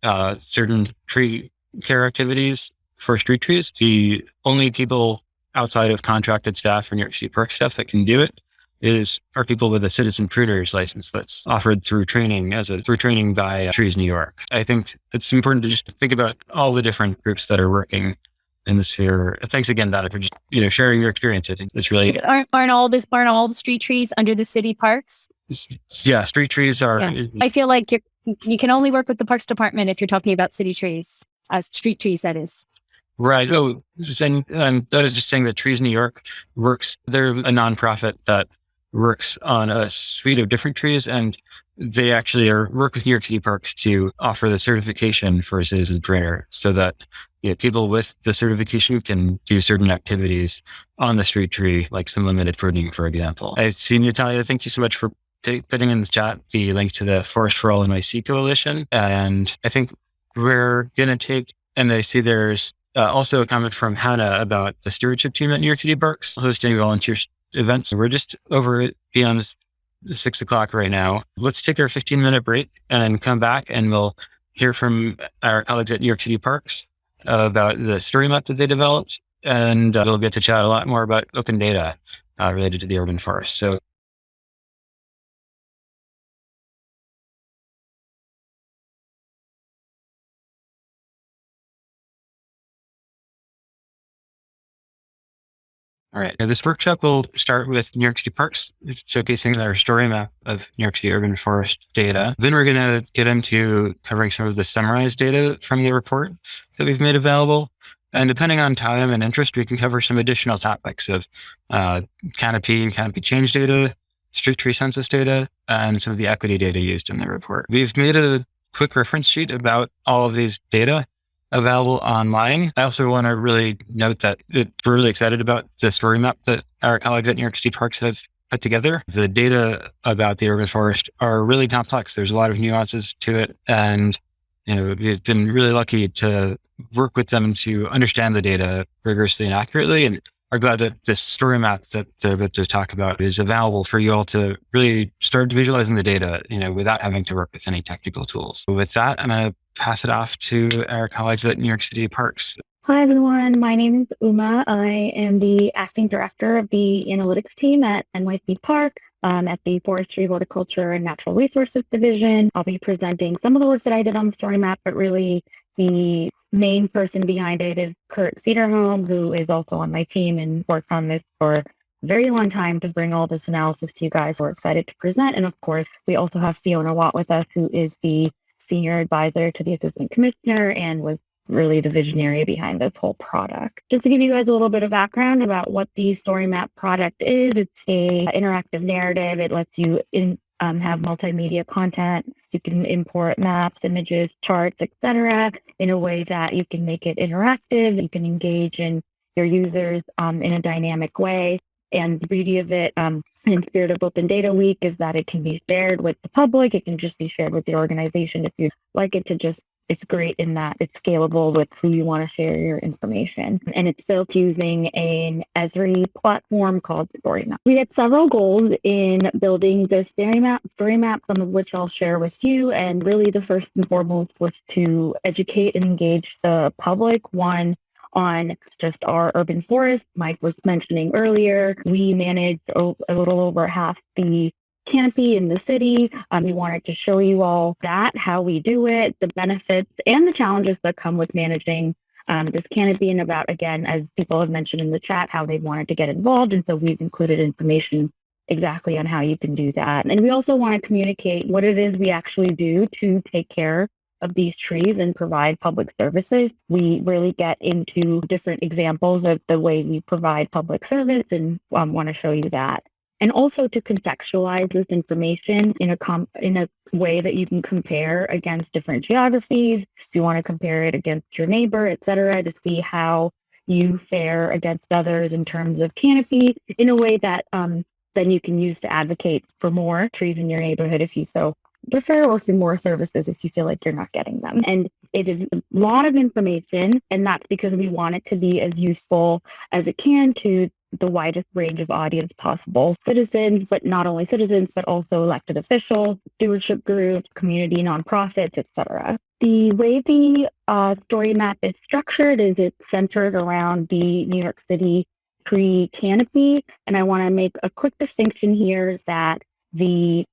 uh, certain tree care activities for street trees. The only people outside of contracted staff for New York City Park staff that can do it is are people with a citizen pruner's license that's offered through training as a through training by Trees New York. I think it's important to just think about all the different groups that are working in the sphere. Thanks again, Donna, for just you know sharing your experience. I think it's really aren't, aren't all this aren't all the street trees under the city parks? Yeah, street trees are. Yeah. I feel like you you can only work with the parks department if you're talking about city trees, uh, street trees. That is. Right. Oh, and, and that is just saying that Trees New York works. They're a nonprofit that works on a suite of different trees and they actually are work with New York City Parks to offer the certification for a citizen pruner so that you know, people with the certification can do certain activities on the street tree, like some limited pruning, for example. I see Natalia, thank you so much for t- putting in the chat the link to the Forest for All NYC Coalition. And I think we're going to take, and I see there's uh, also a comment from Hannah about the stewardship team at New York City Parks hosting volunteer events. We're just over beyond six o'clock right now. Let's take our 15 minute break and come back and we'll hear from our colleagues at New York City Parks about the story map that they developed. And uh, we'll get to chat a lot more about open data uh, related to the urban forest. So All right. Now, this workshop will start with New York City Parks, showcasing our story map of New York City urban forest data. Then we're going to get into covering some of the summarized data from the report that we've made available. And depending on time and interest, we can cover some additional topics of uh, canopy and canopy change data, street tree census data, and some of the equity data used in the report. We've made a quick reference sheet about all of these data available online. I also want to really note that we're really excited about the story map that our colleagues at New York City Parks have put together. The data about the urban forest are really complex. There's a lot of nuances to it. And, you know, we've been really lucky to work with them to understand the data rigorously and accurately. And are glad that this story map that they're about to talk about is available for you all to really start visualizing the data, you know, without having to work with any technical tools. With that, I'm going to pass it off to our colleagues at New York City Parks. Hi, everyone. My name is Uma. I am the acting director of the analytics team at NYC Park. Um, at the Forestry, Horticulture, and Natural Resources Division. I'll be presenting some of the work that I did on the story map, but really the main person behind it is Kurt Cederholm, who is also on my team and worked on this for a very long time to bring all this analysis to you guys. We're excited to present. And of course, we also have Fiona Watt with us, who is the senior advisor to the assistant commissioner and was really the visionary behind this whole product. Just to give you guys a little bit of background about what the Story Map product is, it's a interactive narrative. It lets you in, um, have multimedia content. You can import maps, images, charts, etc., in a way that you can make it interactive. You can engage in your users um, in a dynamic way. And the beauty of it, um, in spirit of Open Data Week, is that it can be shared with the public. It can just be shared with the organization if you'd like it to just it's great in that it's scalable with who you want to share your information. And it's built using an Esri platform called StoryMap. We had several goals in building the story map, story map, some of which I'll share with you. And really the first and foremost was to educate and engage the public. One, on just our urban forest. Mike was mentioning earlier, we manage a little over half the canopy in the city. Um, we wanted to show you all that, how we do it, the benefits and the challenges that come with managing um, this canopy and about, again, as people have mentioned in the chat, how they wanted to get involved. And so we've included information exactly on how you can do that. And we also want to communicate what it is we actually do to take care of these trees and provide public services. We really get into different examples of the way we provide public service and um, want to show you that and also to contextualize this information in a in a way that you can compare against different geographies. If you want to compare it against your neighbor, et cetera, to see how you fare against others in terms of canopy in a way that um, then you can use to advocate for more trees in your neighborhood if you so prefer or for more services if you feel like you're not getting them. And it is a lot of information, and that's because we want it to be as useful as it can to the widest range of audience possible citizens, but not only citizens, but also elected officials, stewardship groups, community nonprofits, etc. The way the uh, story map is structured is it's centered around the New York City tree canopy. And I want to make a quick distinction here that the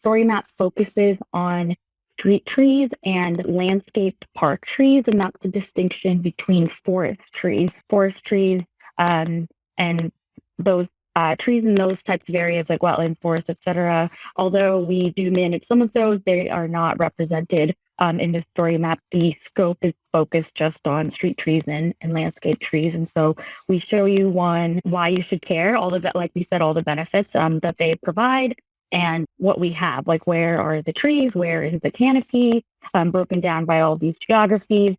story map focuses on street trees and landscaped park trees, and that's the distinction between forest trees. Forest trees um, and those uh, trees in those types of areas like wetland forests, et cetera. Although we do manage some of those, they are not represented um, in the story map. The scope is focused just on street trees and, and landscape trees. And so we show you one, why you should care, all of the, like we said, all the benefits um, that they provide and what we have, like where are the trees, where is the canopy, um, broken down by all these geographies.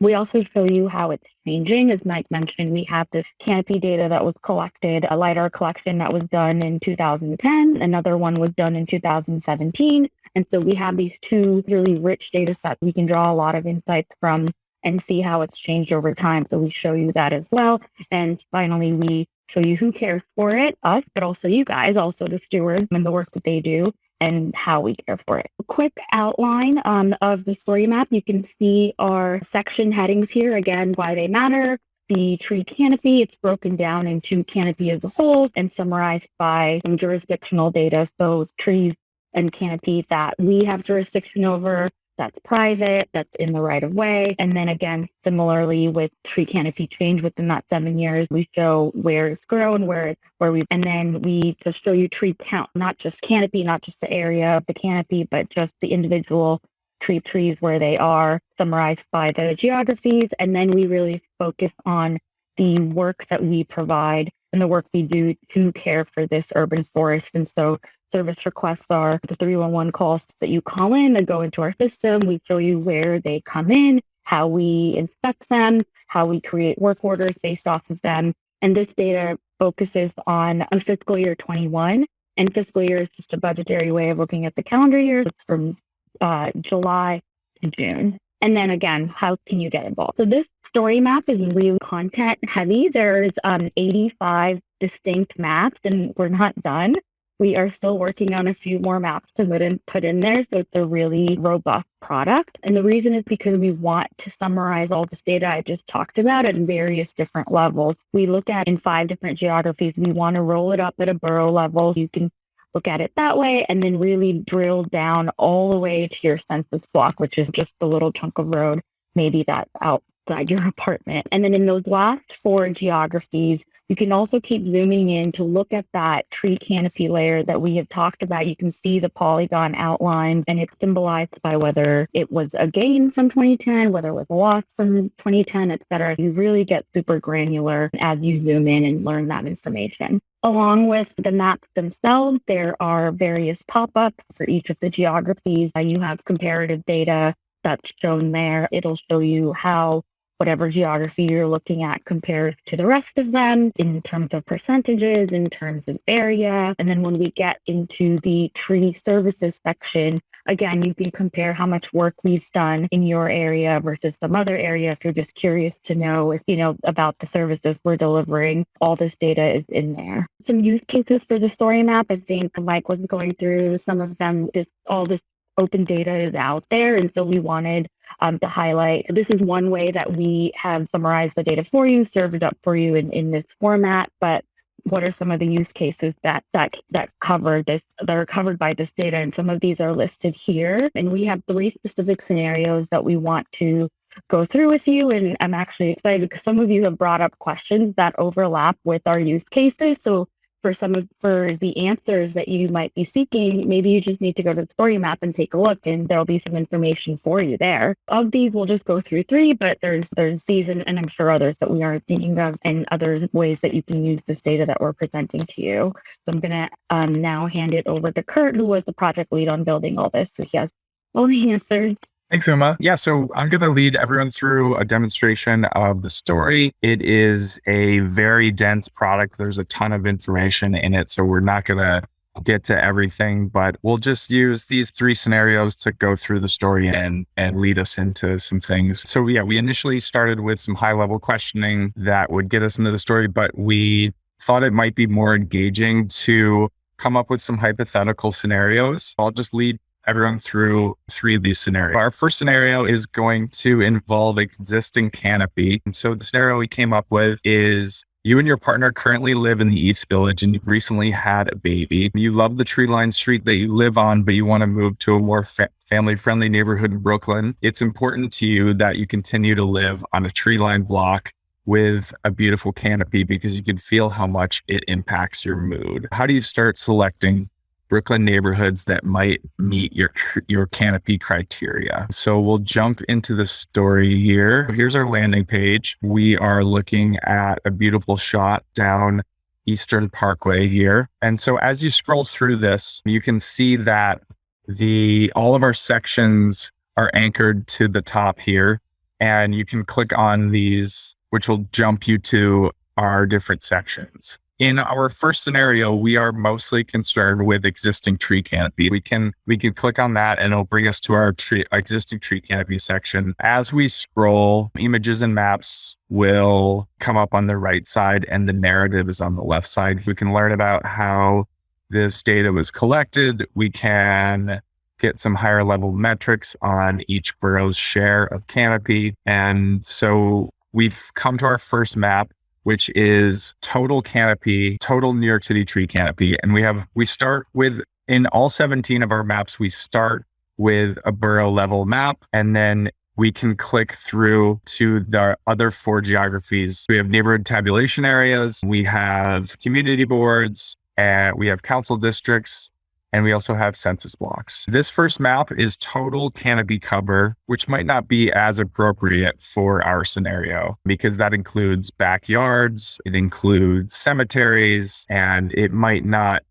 We also show you how it's changing. As Mike mentioned, we have this canopy data that was collected, a LiDAR collection that was done in 2010. Another one was done in 2017. And so we have these two really rich data sets we can draw a lot of insights from and see how it's changed over time. So we show you that as well. And finally, we show you who cares for it, us, but also you guys, also the stewards and the work that they do and how we care for it. A quick outline um, of the story map. You can see our section headings here, again, why they matter, the tree canopy. It's broken down into canopy as a whole and summarized by some jurisdictional data. So trees and canopy that we have jurisdiction over, that's private, that's in the right of way. And then again, similarly with tree canopy change within that seven years, we show where it's grown, where it's where we and then we just show you tree count, not just canopy, not just the area of the canopy, but just the individual tree trees where they are summarized by the geographies. And then we really focus on the work that we provide and the work we do to care for this urban forest. And so service requests are the 311 calls that you call in that go into our system. We show you where they come in how we inspect them, how we create work orders based off of them. And this data focuses on a fiscal year 21. And fiscal year is just a budgetary way of looking at the calendar year. It's from uh, July to June. And then again, how can you get involved? So this story map is really content heavy. There's um, 85 distinct maps and we're not done. We are still working on a few more maps to put in, put in there. So it's a really robust product. And the reason is because we want to summarize all this data I just talked about at various different levels. We look at in five different geographies. We want to roll it up at a borough level. You can look at it that way and then really drill down all the way to your census block, which is just the little chunk of road, maybe that's outside your apartment. And then in those last four geographies, you can also keep zooming in to look at that tree canopy layer that we have talked about. You can see the polygon outlined and it's symbolized by whether it was a gain from 2010, whether it was a loss from 2010, et cetera. You really get super granular as you zoom in and learn that information. Along with the maps themselves, there are various pop-ups for each of the geographies. You have comparative data that's shown there. It'll show you how whatever geography you're looking at compares to the rest of them in terms of percentages, in terms of area. And then when we get into the tree services section, again, you can compare how much work we've done in your area versus some other area. If you're just curious to know if, you know, about the services we're delivering, all this data is in there. Some use cases for the story map. I think Mike was going through some of them. This, all this open data is out there. And so we wanted um, to highlight. This is one way that we have summarized the data for you, served up for you in, in this format, but what are some of the use cases that that that cover this that are covered by this data? And some of these are listed here. And we have three specific scenarios that we want to go through with you. And i'm actually excited because some of you have brought up questions that overlap with our use cases. So for some of for the answers that you might be seeking, maybe you just need to go to the story map and take a look and there'll be some information for you there. Of these, we'll just go through three, but there's there's these and, and I'm sure others that we aren't thinking of and other ways that you can use this data that we're presenting to you. So I'm gonna um, now hand it over to Kurt, who was the project lead on building all this. So he has all the answers. Thanks, Uma. Yeah, so I'm going to lead everyone through a demonstration of the story. It is a very dense product. There's a ton of information in it, so we're not going to get to everything, but we'll just use these three scenarios to go through the story and and lead us into some things. So yeah, we initially started with some high level questioning that would get us into the story, but we thought it might be more engaging to come up with some hypothetical scenarios. I'll just lead everyone through three of these scenarios. Our first scenario is going to involve existing canopy. And so the scenario we came up with is you and your partner currently live in the East Village and you recently had a baby. You love the tree lined street that you live on, but you want to move to a more fa- family friendly neighborhood in Brooklyn. It's important to you that you continue to live on a tree lined block with a beautiful canopy because you can feel how much it impacts your mood. How do you start selecting Brooklyn neighborhoods that might meet your your canopy criteria. So we'll jump into the story here. Here's our landing page. We are looking at a beautiful shot down Eastern Parkway here. And so as you scroll through this, you can see that the all of our sections are anchored to the top here and you can click on these which will jump you to our different sections. In our first scenario, we are mostly concerned with existing tree canopy. We can we can click on that and it'll bring us to our tree, existing tree canopy section. As we scroll, images and maps will come up on the right side and the narrative is on the left side. We can learn about how this data was collected. We can get some higher level metrics on each borough's share of canopy. And so we've come to our first map which is total canopy, total New York City tree canopy. And we have, we start with, in all 17 of our maps, we start with a borough level map and then we can click through to the other four geographies. We have neighborhood tabulation areas, we have community boards, and we have council districts, and we also have census blocks. This first map is total canopy cover, which might not be as appropriate for our scenario because that includes backyards, it includes cemeteries, and it might not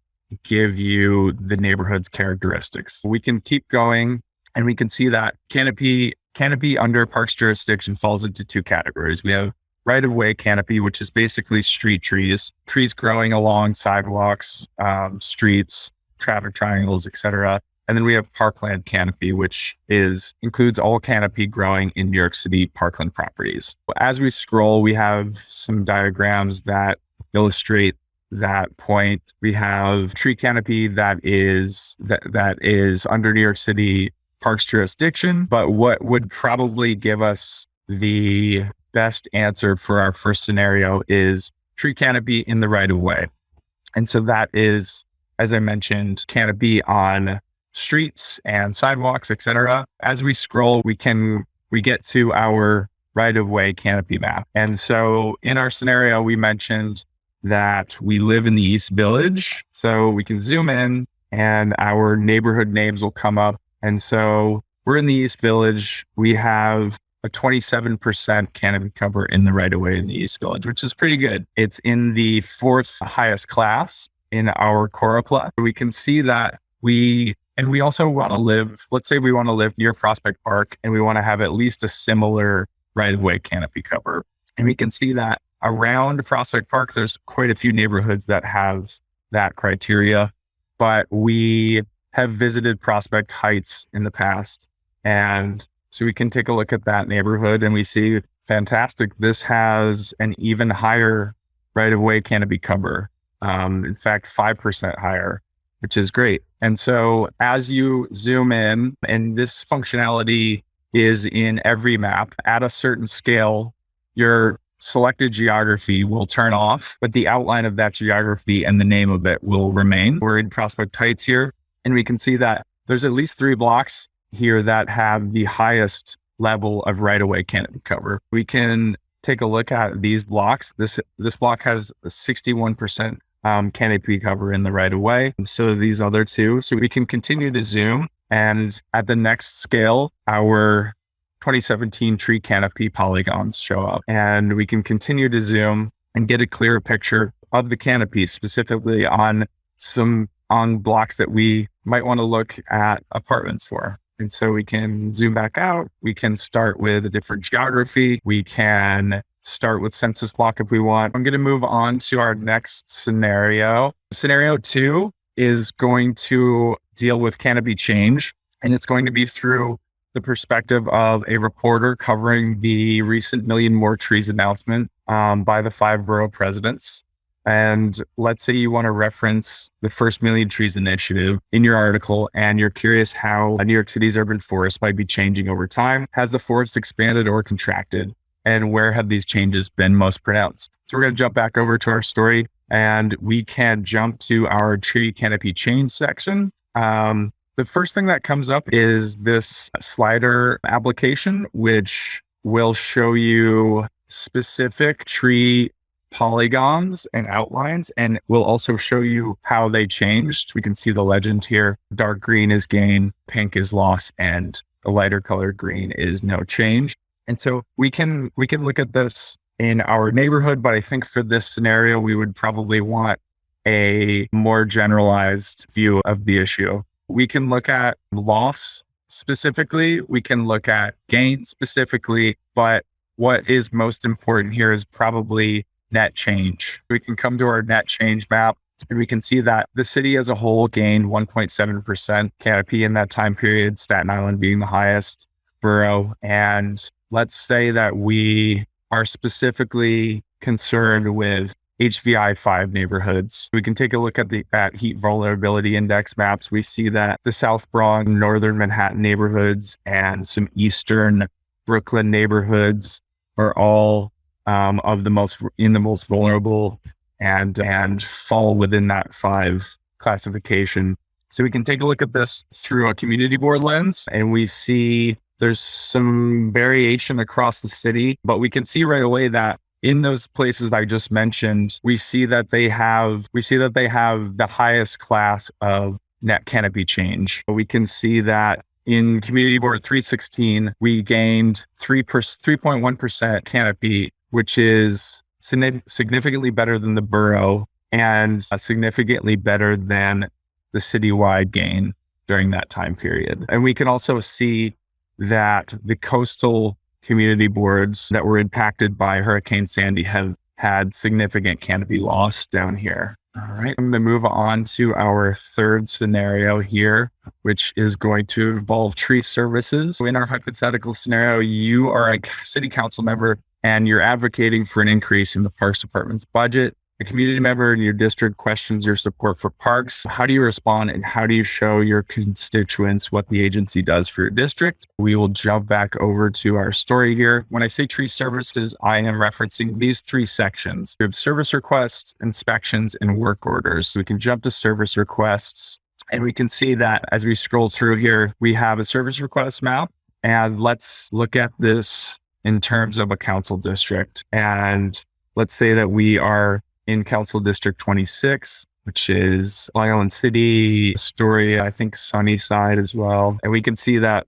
give you the neighborhood's characteristics. We can keep going and we can see that canopy canopy under parks jurisdiction falls into two categories. We have right of way canopy, which is basically street trees, trees growing along sidewalks, um, streets, traffic triangles, etc. And then we have parkland canopy, which is includes all canopy growing in New York City parkland properties. As we scroll, we have some diagrams that illustrate that point. We have tree canopy that is that that is under New York City parks jurisdiction, but what would probably give us the best answer for our first scenario is tree canopy in the right of way. And so that is, as I mentioned, canopy on streets and sidewalks, etc. As we scroll, we can we get to our right of way canopy map. And so in our scenario, we mentioned that we live in the East Village. So we can zoom in and our neighborhood names will come up. And so we're in the East Village. We have a 27% canopy cover in the right of way in the East Village, which is pretty good. It's in the fourth highest class in our Choropleth. We can see that we and we also want to live, let's say we want to live near Prospect Park and we want to have at least a similar right of way canopy cover. And we can see that around Prospect Park, there's quite a few neighborhoods that have that criteria, but we have visited Prospect Heights in the past. And so we can take a look at that neighborhood and we see fantastic. This has an even higher right of way canopy cover. Um, in fact, 5% higher which is great. And so as you zoom in, and this functionality is in every map at a certain scale, your selected geography will turn off, but the outline of that geography and the name of it will remain. We're in Prospect Heights here, and we can see that there's at least three blocks here that have the highest level of right of way canopy cover. We can take a look at these blocks. This this block has a 61% um, canopy cover in the right of way. So these other two, so we can continue to zoom and at the next scale, our 2017 tree canopy polygons show up and we can continue to zoom and get a clearer picture of the canopy specifically on some on blocks that we might want to look at apartments for. And so we can zoom back out. We can start with a different geography. We can start with census block if we want. I'm going to move on to our next scenario. Scenario two is going to deal with canopy change, and it's going to be through the perspective of a reporter covering the recent Million More Trees announcement um, by the five borough presidents. And let's say you want to reference the first Million Trees initiative in your article, and you're curious how New York City's urban forest might be changing over time. Has the forest expanded or contracted? and where have these changes been most pronounced? So we're going to jump back over to our story and we can jump to our tree canopy change section. Um, the first thing that comes up is this slider application, which will show you specific tree polygons and outlines, and we'll also show you how they changed. We can see the legend here. Dark green is gain, pink is loss, and the lighter color green is no change. And so we can we can look at this in our neighborhood, but I think for this scenario, we would probably want a more generalized view of the issue. We can look at loss specifically, we can look at gain specifically, but what is most important here is probably net change. We can come to our net change map and we can see that the city as a whole gained 1.7% canopy in that time period, Staten Island being the highest borough. And let's say that we are specifically concerned with HVI 5 neighborhoods. We can take a look at the at heat vulnerability index maps. We see that the South Bronx, northern Manhattan neighborhoods, and some eastern Brooklyn neighborhoods are all um, of the most in the most vulnerable and and fall within that five classification. So we can take a look at this through a community board lens, and we see there's some variation across the city, but we can see right away that in those places I just mentioned, we see that they have we see that they have the highest class of net canopy change. We can see that in community board 316, we gained 3 per, 3.1% canopy, which is significantly better than the borough and uh, significantly better than the citywide gain during that time period. And we can also see that the coastal community boards that were impacted by Hurricane Sandy have had significant canopy loss down here. All right, I'm going to move on to our third scenario here, which is going to involve tree services. In our hypothetical scenario, you are a city council member and you're advocating for an increase in the Parks Department's budget a community member in your district questions your support for parks, how do you respond and how do you show your constituents what the agency does for your district? We will jump back over to our story here. When I say tree services, I am referencing these three sections. We have service requests, inspections, and work orders. We can jump to service requests and we can see that as we scroll through here, we have a service request map. And let's look at this in terms of a council district. And let's say that we are in Council District 26, which is Long Island City, Astoria, I think Sunnyside as well. And we can see that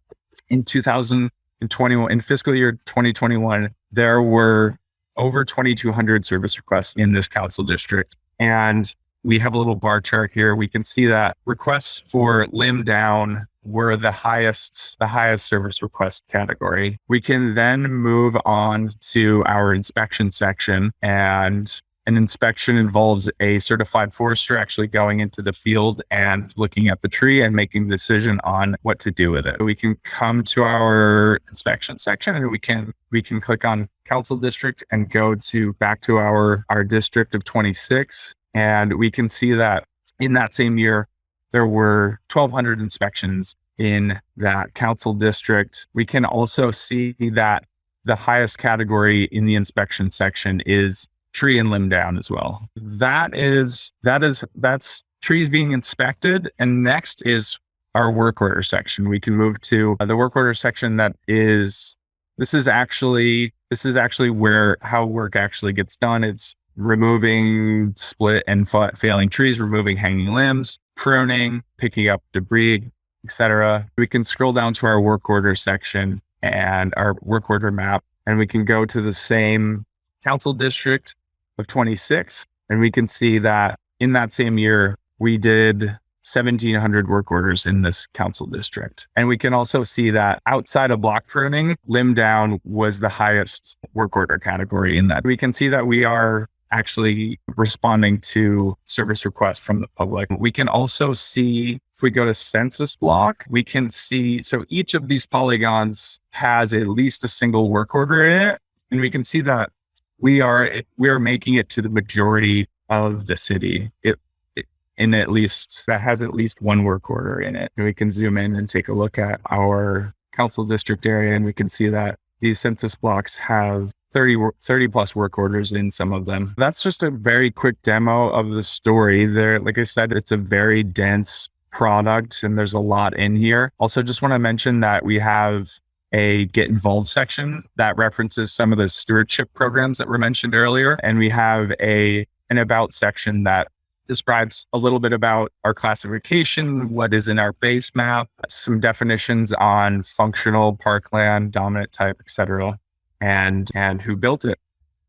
in 2021, in fiscal year 2021, there were over 2,200 service requests in this council district. And we have a little bar chart here. We can see that requests for limb down were the highest, the highest service request category. We can then move on to our inspection section and an inspection involves a certified forester actually going into the field and looking at the tree and making a decision on what to do with it. We can come to our inspection section and we can we can click on council district and go to back to our our district of 26 and we can see that in that same year there were 1200 inspections in that council district. We can also see that the highest category in the inspection section is tree and limb down as well. That is that is that's trees being inspected. And next is our work order section. We can move to the work order section that is this is actually this is actually where how work actually gets done. It's removing split and fa- failing trees, removing hanging limbs, pruning, picking up debris, etc. We can scroll down to our work order section and our work order map, and we can go to the same council district of 26. And we can see that in that same year, we did 1700 work orders in this council district. And we can also see that outside of block pruning, limb down was the highest work order category in that. We can see that we are actually responding to service requests from the public. We can also see if we go to census block, we can see so each of these polygons has at least a single work order in it. And we can see that we are we are making it to the majority of the city. It, in at least that has at least one work order in it. And we can zoom in and take a look at our council district area, and we can see that these census blocks have 30, 30 plus work orders in some of them. That's just a very quick demo of the story. There, like I said, it's a very dense product and there's a lot in here. Also, just want to mention that we have a get involved section that references some of the stewardship programs that were mentioned earlier. And we have a an about section that describes a little bit about our classification, what is in our base map, some definitions on functional parkland, dominant type, etc., and and who built it.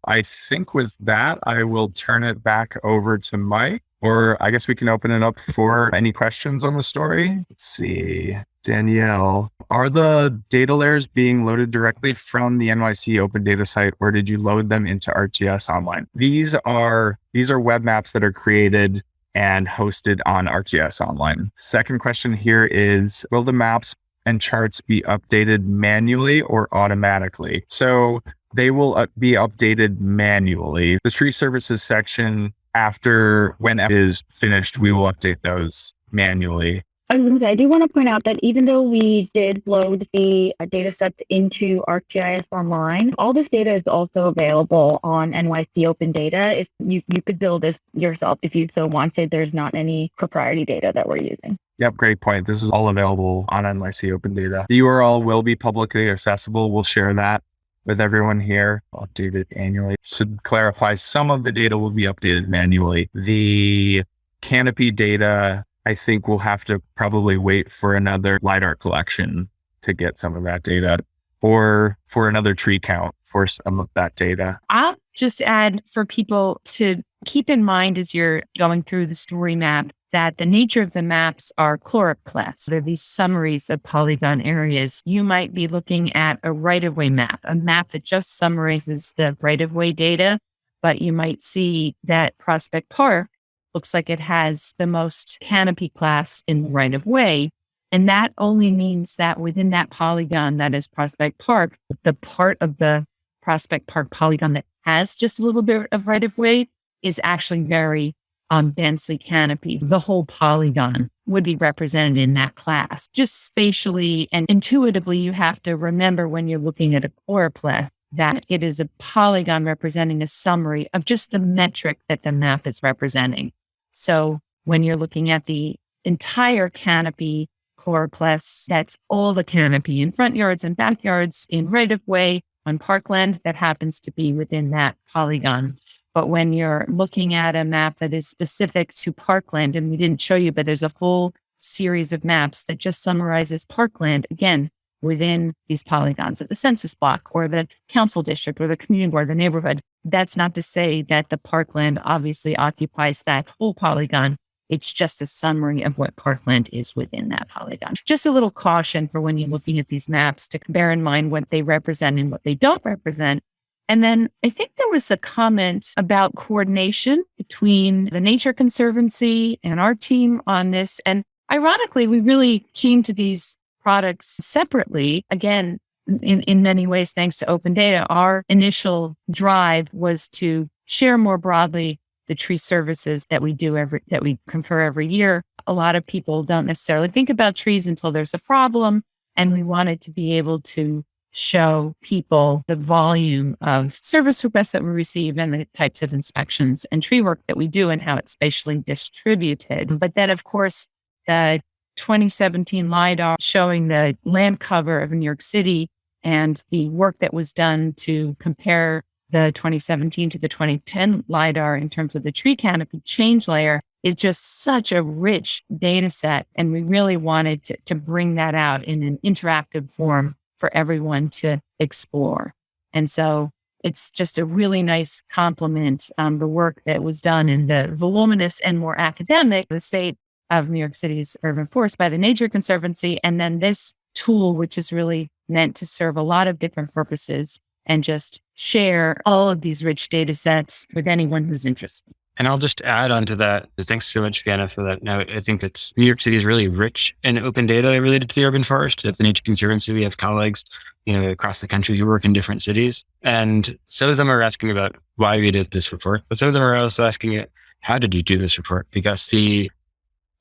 I think with that, I will turn it back over to Mike, or I guess we can open it up for any questions on the story. Let's see. Danielle, are the data layers being loaded directly from the NYC open data site or did you load them into ArcGIS online? These are these are web maps that are created and hosted on ArcGIS online. Second question here is will the maps and charts be updated manually or automatically? So they will uh, be updated manually. The tree services section after when it is finished, we will update those manually. I I do want to point out that even though we did load the uh, data sets into ArcGIS Online, all this data is also available on NYC Open Data. If you, you could build this yourself if you so wanted, there's not any proprietary data that we're using. Yep, great point. This is all available on NYC Open Data. The URL will be publicly accessible. We'll share that with everyone here, updated annually. To clarify, some of the data will be updated manually. The canopy data I think we'll have to probably wait for another LiDAR collection to get some of that data or for another tree count for some of that data. I'll just add for people to keep in mind as you're going through the story map that the nature of the maps are choropleths. They're these summaries of polygon areas. You might be looking at a right of way map, a map that just summarizes the right of way data, but you might see that Prospect Park looks like it has the most canopy class in the right of way. And that only means that within that polygon that is Prospect Park, the part of the Prospect Park polygon that has just a little bit of right of way is actually very um, densely canopied. The whole polygon would be represented in that class. Just spatially and intuitively, you have to remember when you're looking at a choropleth that it is a polygon representing a summary of just the metric that the map is representing. So when you're looking at the entire canopy choropleths, that's all the canopy in front yards and backyards in right of way on parkland that happens to be within that polygon. But when you're looking at a map that is specific to parkland, and we didn't show you, but there's a whole series of maps that just summarizes parkland again within these polygons of the census block or the council district or the community or the neighborhood. That's not to say that the parkland obviously occupies that whole polygon. It's just a summary of what parkland is within that polygon. Just a little caution for when you're looking at these maps to bear in mind what they represent and what they don't represent and then I think there was a comment about coordination between the Nature Conservancy and our team on this. And ironically, we really came to these products separately. Again, in, in many ways, thanks to open data, our initial drive was to share more broadly the tree services that we do every that we confer every year. A lot of people don't necessarily think about trees until there's a problem. And we wanted to be able to show people the volume of service requests that we receive and the types of inspections and tree work that we do and how it's spatially distributed. But then, of course, the 2017 LIDAR showing the land cover of New York City and the work that was done to compare the 2017 to the 2010 LIDAR in terms of the tree canopy change layer is just such a rich data set. And we really wanted to, to bring that out in an interactive form for everyone to explore. And so it's just a really nice compliment, um, the work that was done in the voluminous and more academic, the state of New York City's urban forest by the Nature Conservancy. And then this tool, which is really meant to serve a lot of different purposes and just share all of these rich data sets with anyone who's interested. And I'll just add on to that. Thanks so much, Vienna, for that note. I think it's New York City is really rich in open data related to the urban forest. At the Nature Conservancy, we have colleagues, you know, across the country who work in different cities. And some of them are asking about why we did this report, but some of them are also asking it, how did you do this report? Because the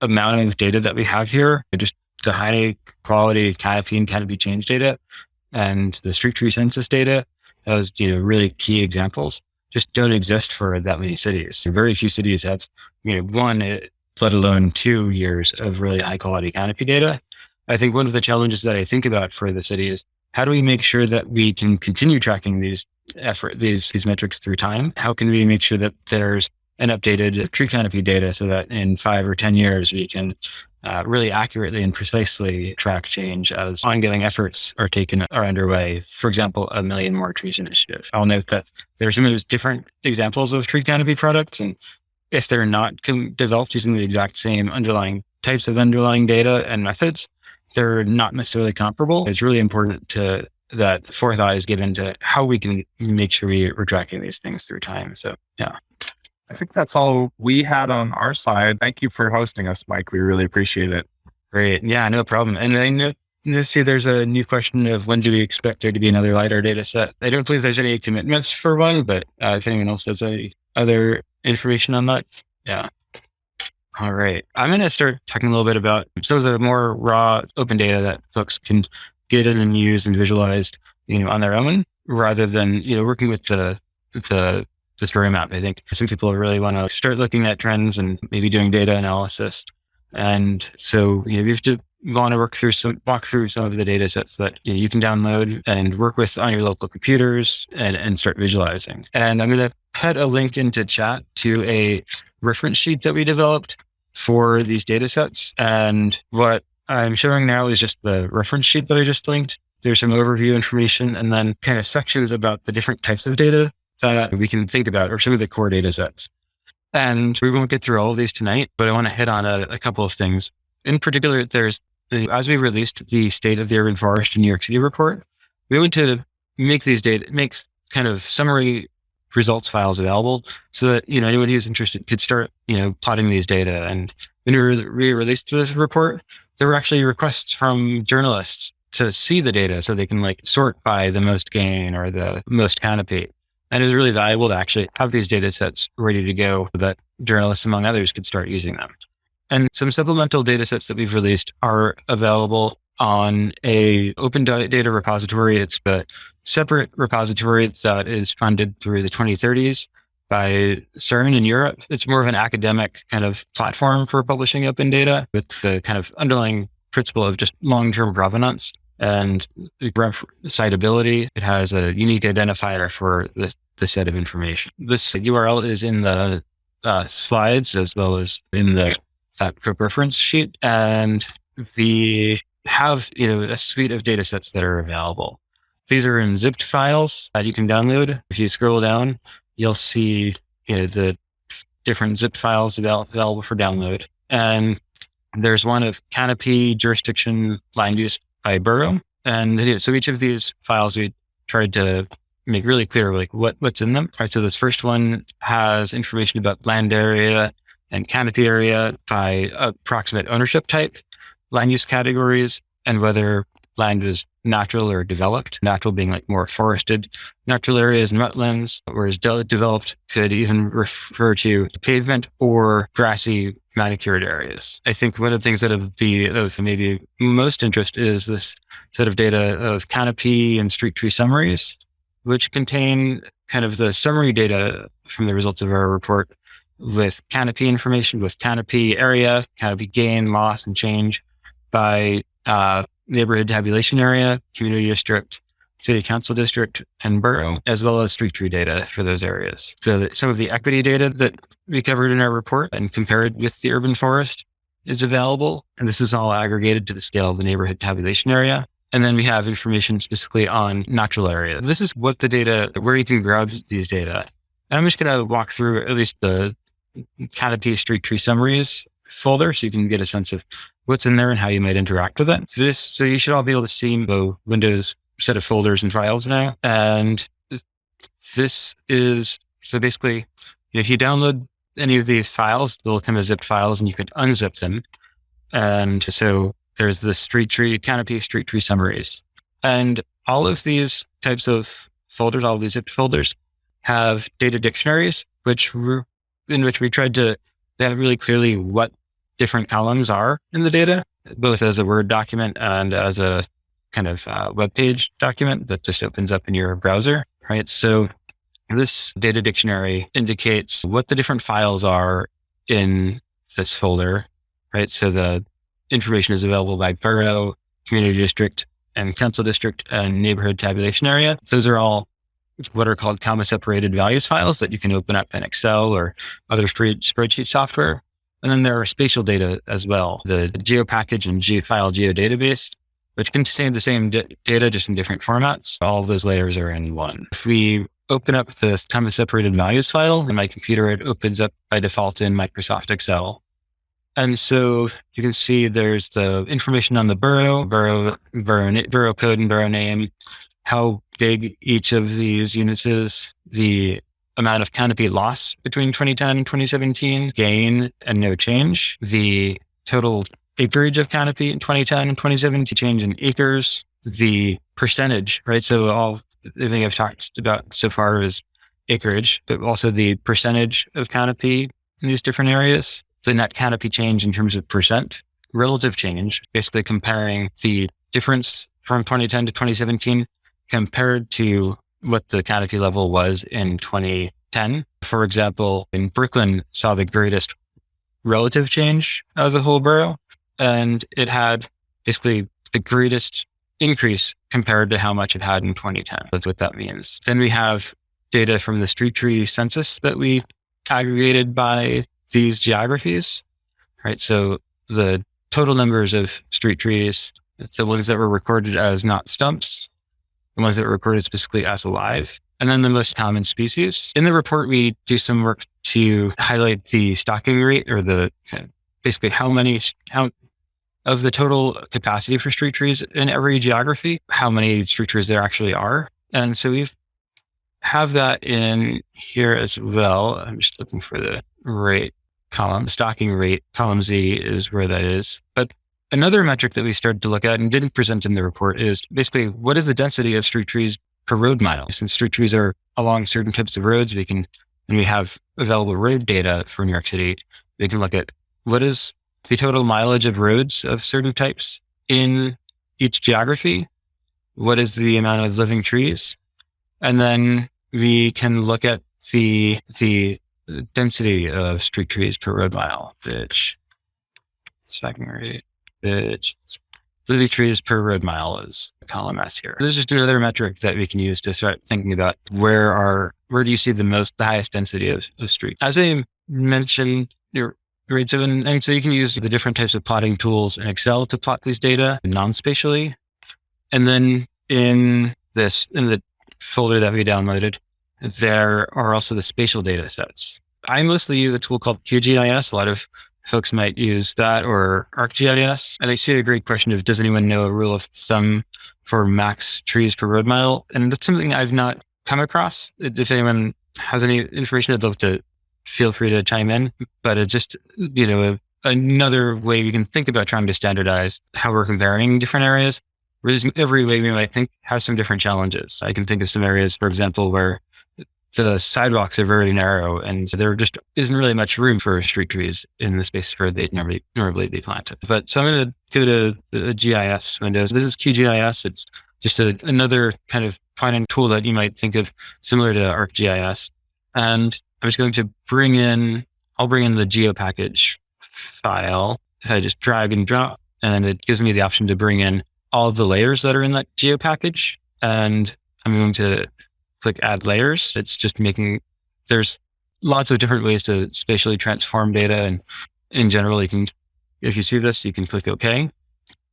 amount of data that we have here, just the high quality canopy and canopy change data and the street tree census data, those, you know, really key examples just don't exist for that many cities. Very few cities have, you know, one, eh, let alone two years of really high quality canopy data. I think one of the challenges that I think about for the city is how do we make sure that we can continue tracking these effort, these, these metrics through time? How can we make sure that there's an updated tree canopy data so that in five or 10 years, we can uh, really accurately and precisely track change as ongoing efforts are taken are underway. For example, a million more trees initiative. I'll note that there are some of those different examples of tree canopy products, and if they're not com- developed using the exact same underlying types of underlying data and methods, they're not necessarily comparable. It's really important to that forethought is given to how we can make sure we, we're tracking these things through time. So yeah. I think that's all we had on our side. Thank you for hosting us, Mike. We really appreciate it. Great. Yeah, no problem. And I know, see there's a new question of when do we expect there to be another LiDAR data set? I don't believe there's any commitments for one, but uh, if anyone else has any other information on that, yeah. All right. I'm going to start talking a little bit about some of the more raw open data that folks can get in and use and visualize, you know, on their own rather than, you know, working with the, the story map. I think some people really want to start looking at trends and maybe doing data analysis. And so you, know, you have to want to work through some walk through some of the data sets that you, know, you can download and work with on your local computers and, and start visualizing. And I'm going to put a link into chat to a reference sheet that we developed for these data sets. And what I'm showing now is just the reference sheet that I just linked. There's some overview information and then kind of sections about the different types of data that we can think about or some of the core data sets. And we won't get through all of these tonight, but I want to hit on a, a couple of things. In particular, there's as we released the State of the Urban Forest in New York City report, we went to make these data, make kind of summary results files available so that, you know, anyone who's interested could start, you know, plotting these data. And when we re-released this report, there were actually requests from journalists to see the data so they can like sort by the most gain or the most canopy. And it was really valuable to actually have these data sets ready to go that journalists, among others, could start using them. And some supplemental data sets that we've released are available on a open data repository. It's a separate repository that is funded through the 2030s by CERN in Europe. It's more of an academic kind of platform for publishing open data with the kind of underlying principle of just long-term provenance and ref- citability. It has a unique identifier for the, the set of information. This URL is in the uh, slides as well as in the that reference sheet. And we have you know a suite of data sets that are available. These are in zipped files that you can download. If you scroll down, you'll see you know, the different zipped files available for download. And there's one of canopy jurisdiction land use by borough. And so each of these files we tried to make really clear like what, what's in them. All right. So this first one has information about land area and canopy area by approximate ownership type land use categories and whether land was natural or developed, natural being like more forested natural areas and wetlands, whereas de- developed could even refer to pavement or grassy manicured areas. I think one of the things that would be of maybe most interest is this set of data of canopy and street tree summaries, which contain kind of the summary data from the results of our report with canopy information, with canopy area, canopy gain, loss, and change, by uh, neighborhood tabulation area, community district, city council district, and borough, as well as street tree data for those areas. So some of the equity data that we covered in our report and compared with the urban forest is available. And this is all aggregated to the scale of the neighborhood tabulation area. And then we have information specifically on natural area. This is what the data, where you can grab these data. And I'm just going to walk through at least the canopy street tree summaries folder so you can get a sense of what's in there and how you might interact with it. This, so you should all be able to see the Windows set of folders and files now. And this is, so basically, if you download any of these files, they'll come as zipped files and you can unzip them. And so there's the street tree, canopy street tree summaries. And all of these types of folders, all these zipped folders have data dictionaries, which were, in which we tried to have really clearly what different columns are in the data, both as a Word document and as a kind of uh, web page document that just opens up in your browser, right? So this data dictionary indicates what the different files are in this folder, right? So the information is available by borough, community district, and council district and neighborhood tabulation area. Those are all what are called comma separated values files that you can open up in Excel or other spreadsheet software. And then there are spatial data as well, the GeoPackage and GeoFile geodatabase, which contain the same data just in different formats. All those layers are in one. If we open up the comma separated values file in my computer, it opens up by default in Microsoft Excel. And so you can see there's the information on the borough, borough, borough code and borough name, how big each of these units is, the amount of canopy loss between 2010 and 2017, gain and no change, the total acreage of canopy in 2010 and 2017, change in acres, the percentage, right? So all the thing I've talked about so far is acreage, but also the percentage of canopy in these different areas, the net canopy change in terms of percent, relative change, basically comparing the difference from 2010 to 2017 compared to what the canopy level was in 2010. For example, in Brooklyn saw the greatest relative change as a whole borough, and it had basically the greatest increase compared to how much it had in 2010. That's what that means. Then we have data from the street tree census that we aggregated by these geographies, right? So the total numbers of street trees, the ones that were recorded as not stumps, the ones that were recorded specifically as alive, and then the most common species. In the report, we do some work to highlight the stocking rate or the basically how many, how of the total capacity for street trees in every geography, how many street trees there actually are. And so we have that in here as well. I'm just looking for the rate column. The stocking rate, column Z is where that is. But another metric that we started to look at and didn't present in the report is basically what is the density of street trees per road mile? Since street trees are along certain types of roads, we can, and we have available road data for New York City, we can look at what is the total mileage of roads of certain types in each geography? What is the amount of living trees? And then we can look at the, the density of street trees per road mile, which second rate, which living trees per road mile is a column S here. This is just another metric that we can use to start thinking about where are, where do you see the most, the highest density of, of streets? As I mentioned, Right. So, and, and so you can use the different types of plotting tools in Excel to plot these data non-spatially. And then in this, in the folder that we downloaded, there are also the spatial data sets. I mostly use a tool called QGIS. A lot of folks might use that or ArcGIS. And I see a great question of, does anyone know a rule of thumb for max trees per road mile? And that's something I've not come across. If anyone has any information, I'd love to feel free to chime in. But it's just, you know, another way we can think about trying to standardize how we're comparing different areas. Every way we might think has some different challenges. I can think of some areas, for example, where the sidewalks are very narrow and there just isn't really much room for street trees in the space where they'd normally normally be planted. But so I'm going to go to the GIS windows. This is QGIS. It's just a, another kind of point tool that you might think of similar to ArcGIS. And I'm just going to bring in, I'll bring in the geo package file. If I just drag and drop, and it gives me the option to bring in all of the layers that are in that geo package. And I'm going to click add layers. It's just making, there's lots of different ways to spatially transform data. And in general, you can, if you see this, you can click OK.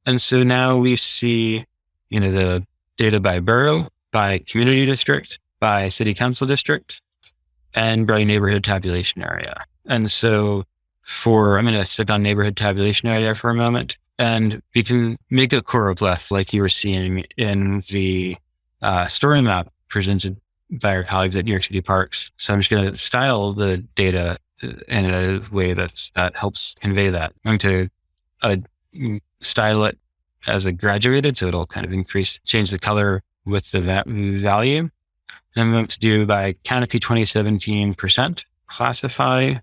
And so now we see, you know, the data by borough, by community district, by city council district, and by neighborhood tabulation area. And so for, I'm going to stick on neighborhood tabulation area for a moment and we can make a choropleth like you were seeing in the uh, story map presented by our colleagues at New York City Parks. So I'm just going to style the data uh, in a way that's, that helps convey that. I'm going to uh, style it as a graduated, so it'll kind of increase, change the color with the va value. And I'm going to do by canopy 2017 percent, classify,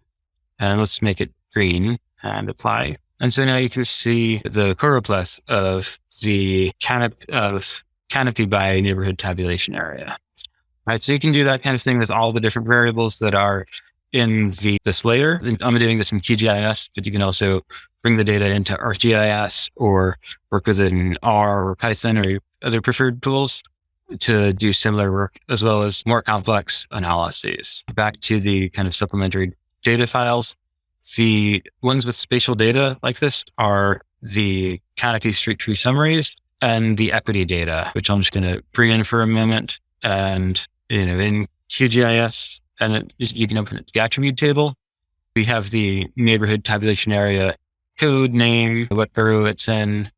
and let's make it green and apply. And so now you can see the choropleth of the canopy of canopy by neighborhood tabulation area. Right. So you can do that kind of thing with all the different variables that are in the this layer. I'm doing this in QGIS, but you can also bring the data into ArcGIS or work with it in R or Python or other preferred tools to do similar work as well as more complex analyses. Back to the kind of supplementary data files. The ones with spatial data like this are the canopy street tree summaries and the equity data, which I'm just going to bring in for a moment. And, you know, in QGIS, and it, you can open it, the attribute table. We have the neighborhood tabulation area code name, what borough it's in,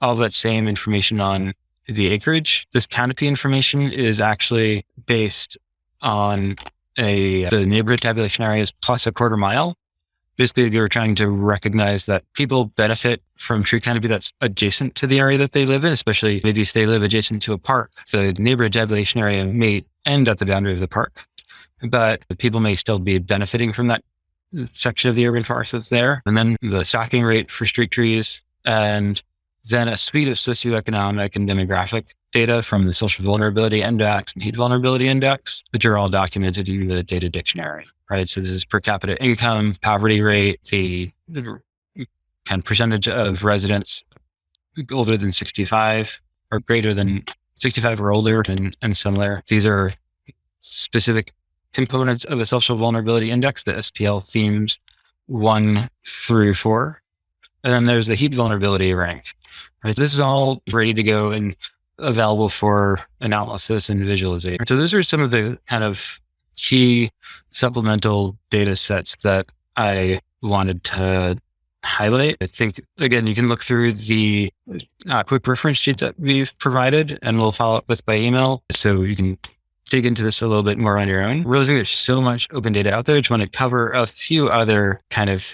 all that same information on the acreage. This canopy information is actually based on a the neighborhood tabulation areas plus a quarter mile. Basically, we were trying to recognize that people benefit from tree canopy that's adjacent to the area that they live in, especially maybe if they live adjacent to a park. The neighborhood tabulation area may end at the boundary of the park, but people may still be benefiting from that section of the urban forest that's there. And then the stocking rate for street trees and then a suite of socioeconomic and demographic data from the social vulnerability index and heat vulnerability index, which are all documented in the data dictionary, right? So this is per capita income, poverty rate, the kind of percentage of residents older than 65 or greater than 65 or older and, and similar. These are specific components of a social vulnerability index, the SPL themes one through four. And then there's the heat vulnerability rank. Right? This is all ready to go. And available for analysis and visualization. So those are some of the kind of key supplemental data sets that I wanted to highlight. I think, again, you can look through the uh, quick reference sheet that we've provided and we'll follow up with by email. So you can dig into this a little bit more on your own. Realizing there's so much open data out there, I just want to cover a few other kind of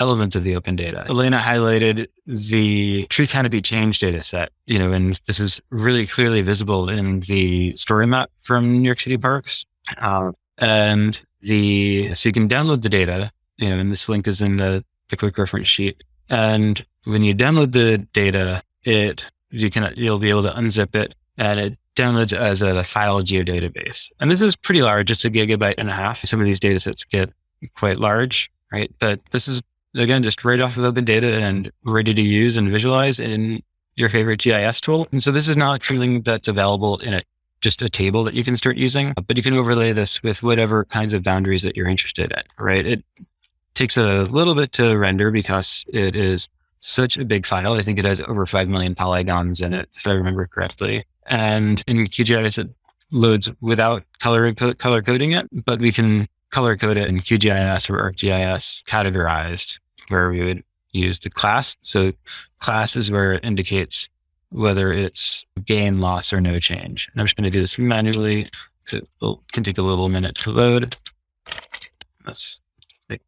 elements of the open data. Elena highlighted the tree canopy change data set, you know, and this is really clearly visible in the story map from New York City parks. Uh, and the, so you can download the data, you know, and this link is in the, the quick reference sheet. And when you download the data, it, you can, you'll be able to unzip it and it downloads as a file geodatabase. And this is pretty large. It's a gigabyte and a half. Some of these data sets get quite large, right? But this is again, just right off of open data and ready to use and visualize in your favorite GIS tool. And so this is not something that's available in a just a table that you can start using, but you can overlay this with whatever kinds of boundaries that you're interested in, right? It takes a little bit to render because it is such a big file. I think it has over 5 million polygons in it, if I remember correctly. And in QGIS, it loads without color, color coding it, but we can color code it in QGIS or ArcGIS categorized where we would use the class. So class is where it indicates whether it's gain, loss, or no change. And I'm just going to do this manually. So oh, it can take a little minute to load. Let's make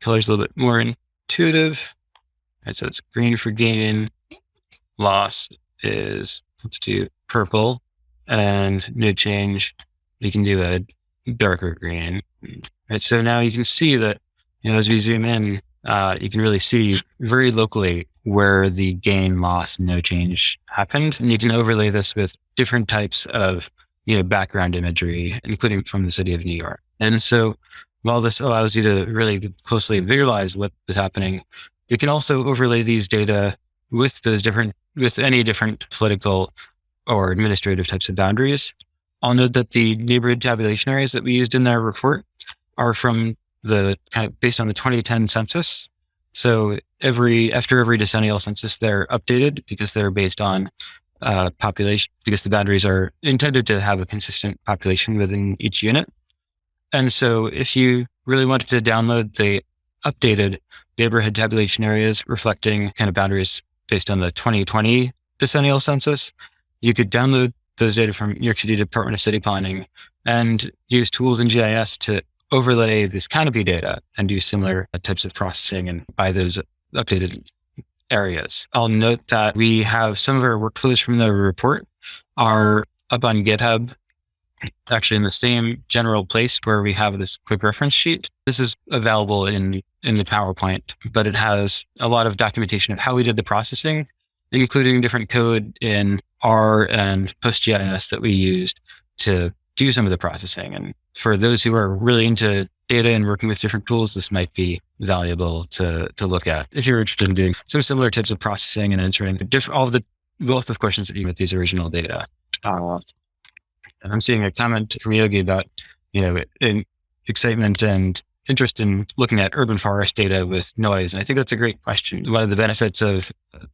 colors a little bit more intuitive. Right, so it's green for gain. Loss is, let's do purple. And no change, we can do a darker green. Right, so now you can see that, you know, as we zoom in, uh, you can really see very locally where the gain, loss, no change happened. And you can overlay this with different types of, you know, background imagery, including from the city of New York. And so while this allows you to really closely visualize what is happening, you can also overlay these data with those different, with any different political or administrative types of boundaries. I'll note that the neighborhood tabulation areas that we used in our report are from the kind of based on the 2010 census. So every after every decennial census, they're updated because they're based on uh, population because the boundaries are intended to have a consistent population within each unit. And so if you really wanted to download the updated neighborhood tabulation areas reflecting kind of boundaries based on the 2020 decennial census, you could download those data from New York City Department of City Planning and use tools in GIS to overlay this canopy data and do similar types of processing and by those updated areas. I'll note that we have some of our workflows from the report are up on GitHub, actually in the same general place where we have this quick reference sheet. This is available in, in the PowerPoint, but it has a lot of documentation of how we did the processing, including different code in R and PostGIS that we used to do some of the processing. And for those who are really into data and working with different tools, this might be valuable to, to look at if you're interested in doing some similar types of processing and answering different, all the wealth of questions that you with these original data. Uh, I'm seeing a comment from Yogi about, you know, excitement and interest in looking at urban forest data with noise. And I think that's a great question. One of the benefits of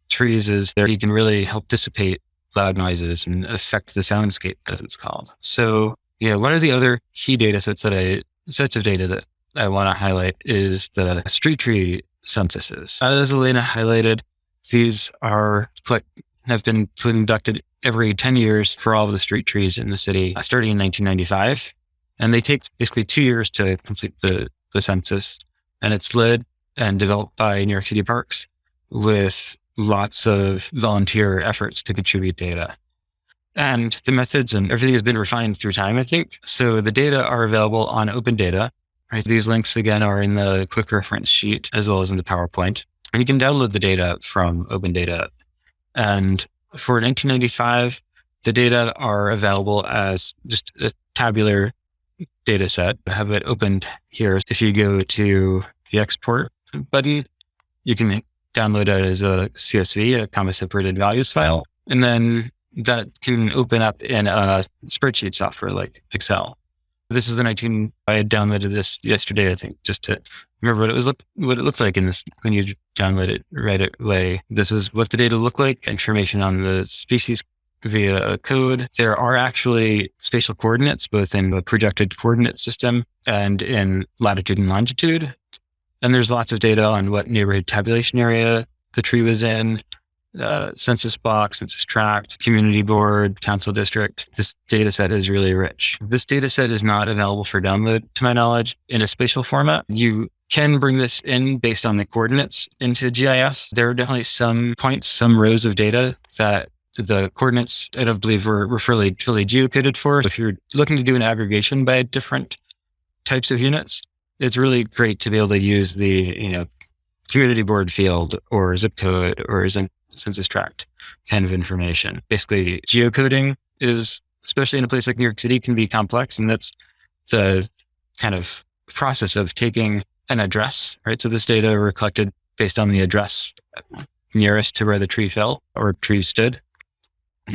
trees is that you can really help dissipate loud noises and affect the soundscape, as it's called. So, yeah, one of the other key data sets that I sets of data that I want to highlight is the street tree censuses. As Elena highlighted, these are have been conducted every 10 years for all of the street trees in the city, uh, starting in 1995. And they take basically two years to complete the, the census. And it's led and developed by New York City Parks with lots of volunteer efforts to contribute data. And the methods and everything has been refined through time, I think. So the data are available on open data. Right? These links again are in the quick reference sheet as well as in the PowerPoint. And you can download the data from open data. And for 1995, the data are available as just a tabular data set. I have it opened here. If you go to the export button, you can download it as a CSV, a comma separated values file. And then that can open up in a spreadsheet software like Excel. This is the 19, I had downloaded this yesterday, I think, just to remember what it was, what it looks like in this, when you download it right away. This is what the data look like, information on the species via a code. There are actually spatial coordinates, both in the projected coordinate system and in latitude and longitude. And there's lots of data on what neighborhood tabulation area the tree was in, uh, census box, census tract, community board, council district. This data set is really rich. This data set is not available for download, to my knowledge, in a spatial format. You can bring this in based on the coordinates into GIS. There are definitely some points, some rows of data that the coordinates I don't believe were, were fairly, fairly geocoded for. If you're looking to do an aggregation by different types of units, it's really great to be able to use the, you know, community board field or zip code or census tract kind of information. Basically, geocoding is, especially in a place like New York City, can be complex. And that's the kind of process of taking an address, right? So this data were collected based on the address nearest to where the tree fell or tree stood.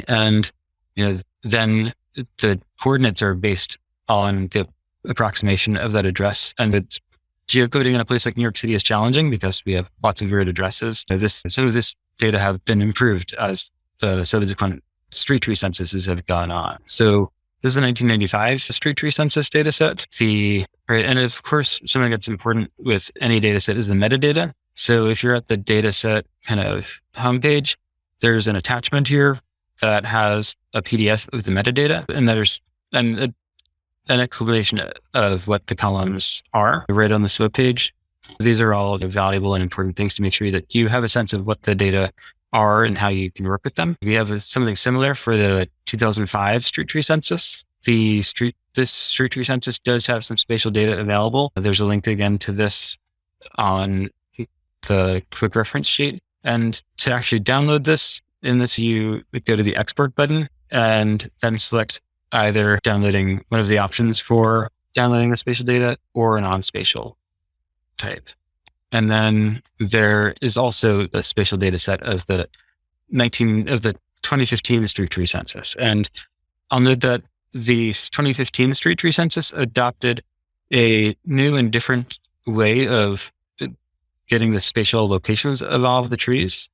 And, you know, then the coordinates are based on the approximation of that address. And it's geocoding in a place like New York City is challenging because we have lots of weird addresses. So this, some of this data have been improved as the subsequent street tree censuses have gone on. So this is the 1995 street tree census data set. The, right, and of course, something that's important with any data set is the metadata. So if you're at the data set kind of homepage, there's an attachment here that has a PDF of the metadata, and there's and a, an explanation of what the columns are right on this web page. These are all valuable and important things to make sure that you have a sense of what the data are and how you can work with them. We have something similar for the 2005 street tree census. The street, this street tree census does have some spatial data available. There's a link again to this on the quick reference sheet. And to actually download this, in this, you go to the export button and then select either downloading one of the options for downloading the spatial data or a non-spatial type. And then there is also a spatial data set of the 19 of the 2015 street tree census. And I'll note that the 2015 street tree census adopted a new and different way of getting the spatial locations of all of the trees.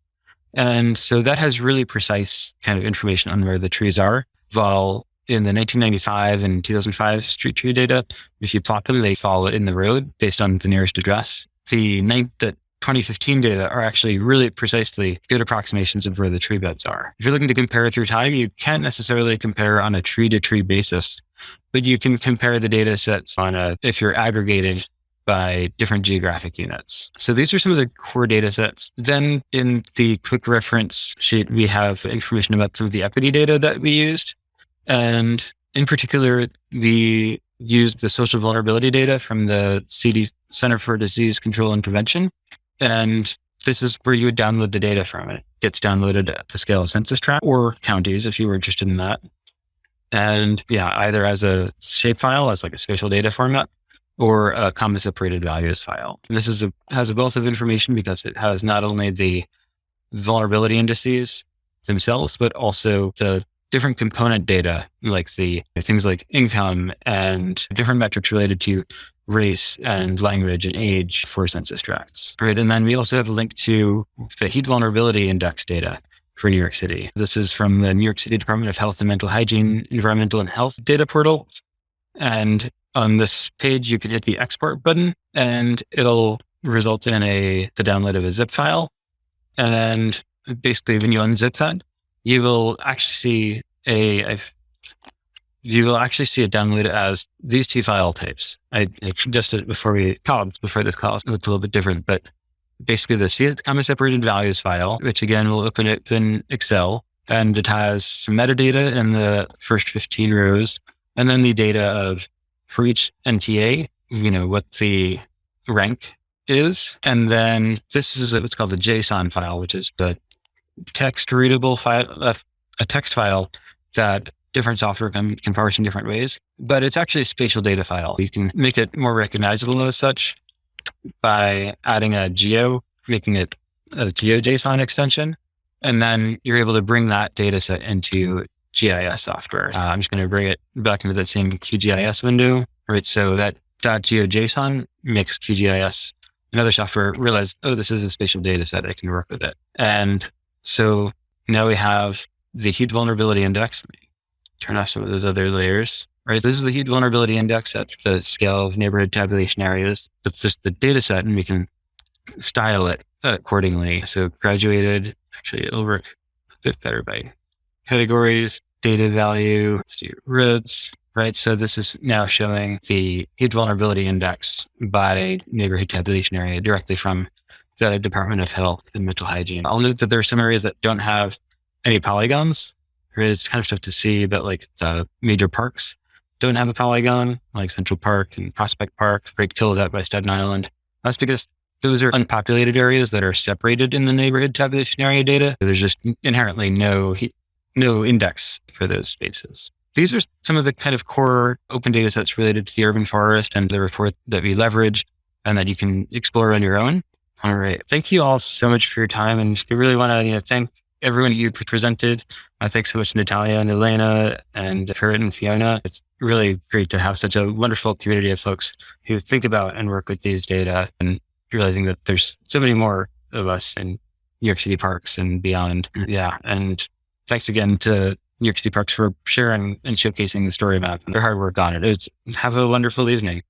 And so that has really precise kind of information on where the trees are. While in the 1995 and 2005 street tree data, if you plot them, they fall in the road based on the nearest address the, the 2015 data are actually really precisely good approximations of where the tree beds are. If you're looking to compare through time, you can't necessarily compare on a tree to tree basis, but you can compare the data sets on a, if you're aggregating by different geographic units. So these are some of the core data sets. Then in the quick reference sheet, we have information about some of the equity data that we used. And in particular, we used the social vulnerability data from the CD Center for Disease Control and Prevention. And this is where you would download the data from. It gets downloaded at the scale of census tract or counties if you were interested in that. And yeah, either as a shapefile, as like a spatial data format, or a comma separated values file. And this is a, has a wealth of information because it has not only the vulnerability indices themselves, but also the different component data, like the things like income and different metrics related to race and language and age for census tracts. Right. And then we also have a link to the heat vulnerability index data for New York City. This is from the New York City Department of Health and Mental Hygiene Environmental and Health data portal. And on this page, you can hit the export button and it'll result in a the download of a zip file. And basically when you unzip that, you will actually see a, you will actually see it downloaded as these two file types. I, I suggested before we called before this call, it looked a little bit different, but basically the comma separated values file, which again will open it in Excel, and it has some metadata in the first 15 rows, and then the data of for each NTA, you know, what the rank is. And then this is what's called the JSON file, which is the text readable file, a text file that different software can, can parse in different ways, but it's actually a spatial data file. You can make it more recognizable as such by adding a geo, making it a GeoJSON extension, and then you're able to bring that data set into GIS software. Uh, I'm just going to bring it back into that same QGIS window, right? So that .geojson makes QGIS another software realize, oh, this is a spatial data set. I can work with it. And so now we have the heat vulnerability index. Turn off some of those other layers. Right. This is the heat vulnerability index at the scale of neighborhood tabulation areas. That's just the data set, and we can style it accordingly. So graduated, actually, it'll work a bit better by categories, data value, RIDS, right? So this is now showing the heat vulnerability index by neighborhood tabulation area directly from the Department of Health and Mental Hygiene. I'll note that there are some areas that don't have any polygons. It's kind of tough to see that like the major parks don't have a polygon, like Central Park and Prospect Park, Great Kills out by Staten Island. That's because those are unpopulated areas that are separated in the neighborhood tabulation area data. There's just inherently no no index for those spaces. These are some of the kind of core open data sets related to the urban forest and the report that we leverage and that you can explore on your own. All right. Thank you all so much for your time. And we really want to you know, thank everyone you presented. Uh, thanks so much, Natalia and Elena and Kurt and Fiona. It's really great to have such a wonderful community of folks who think about and work with these data and realizing that there's so many more of us in New York City parks and beyond. Yeah. And thanks again to New York City Parks for sharing and showcasing the story map and their hard work on it. It's, have a wonderful evening.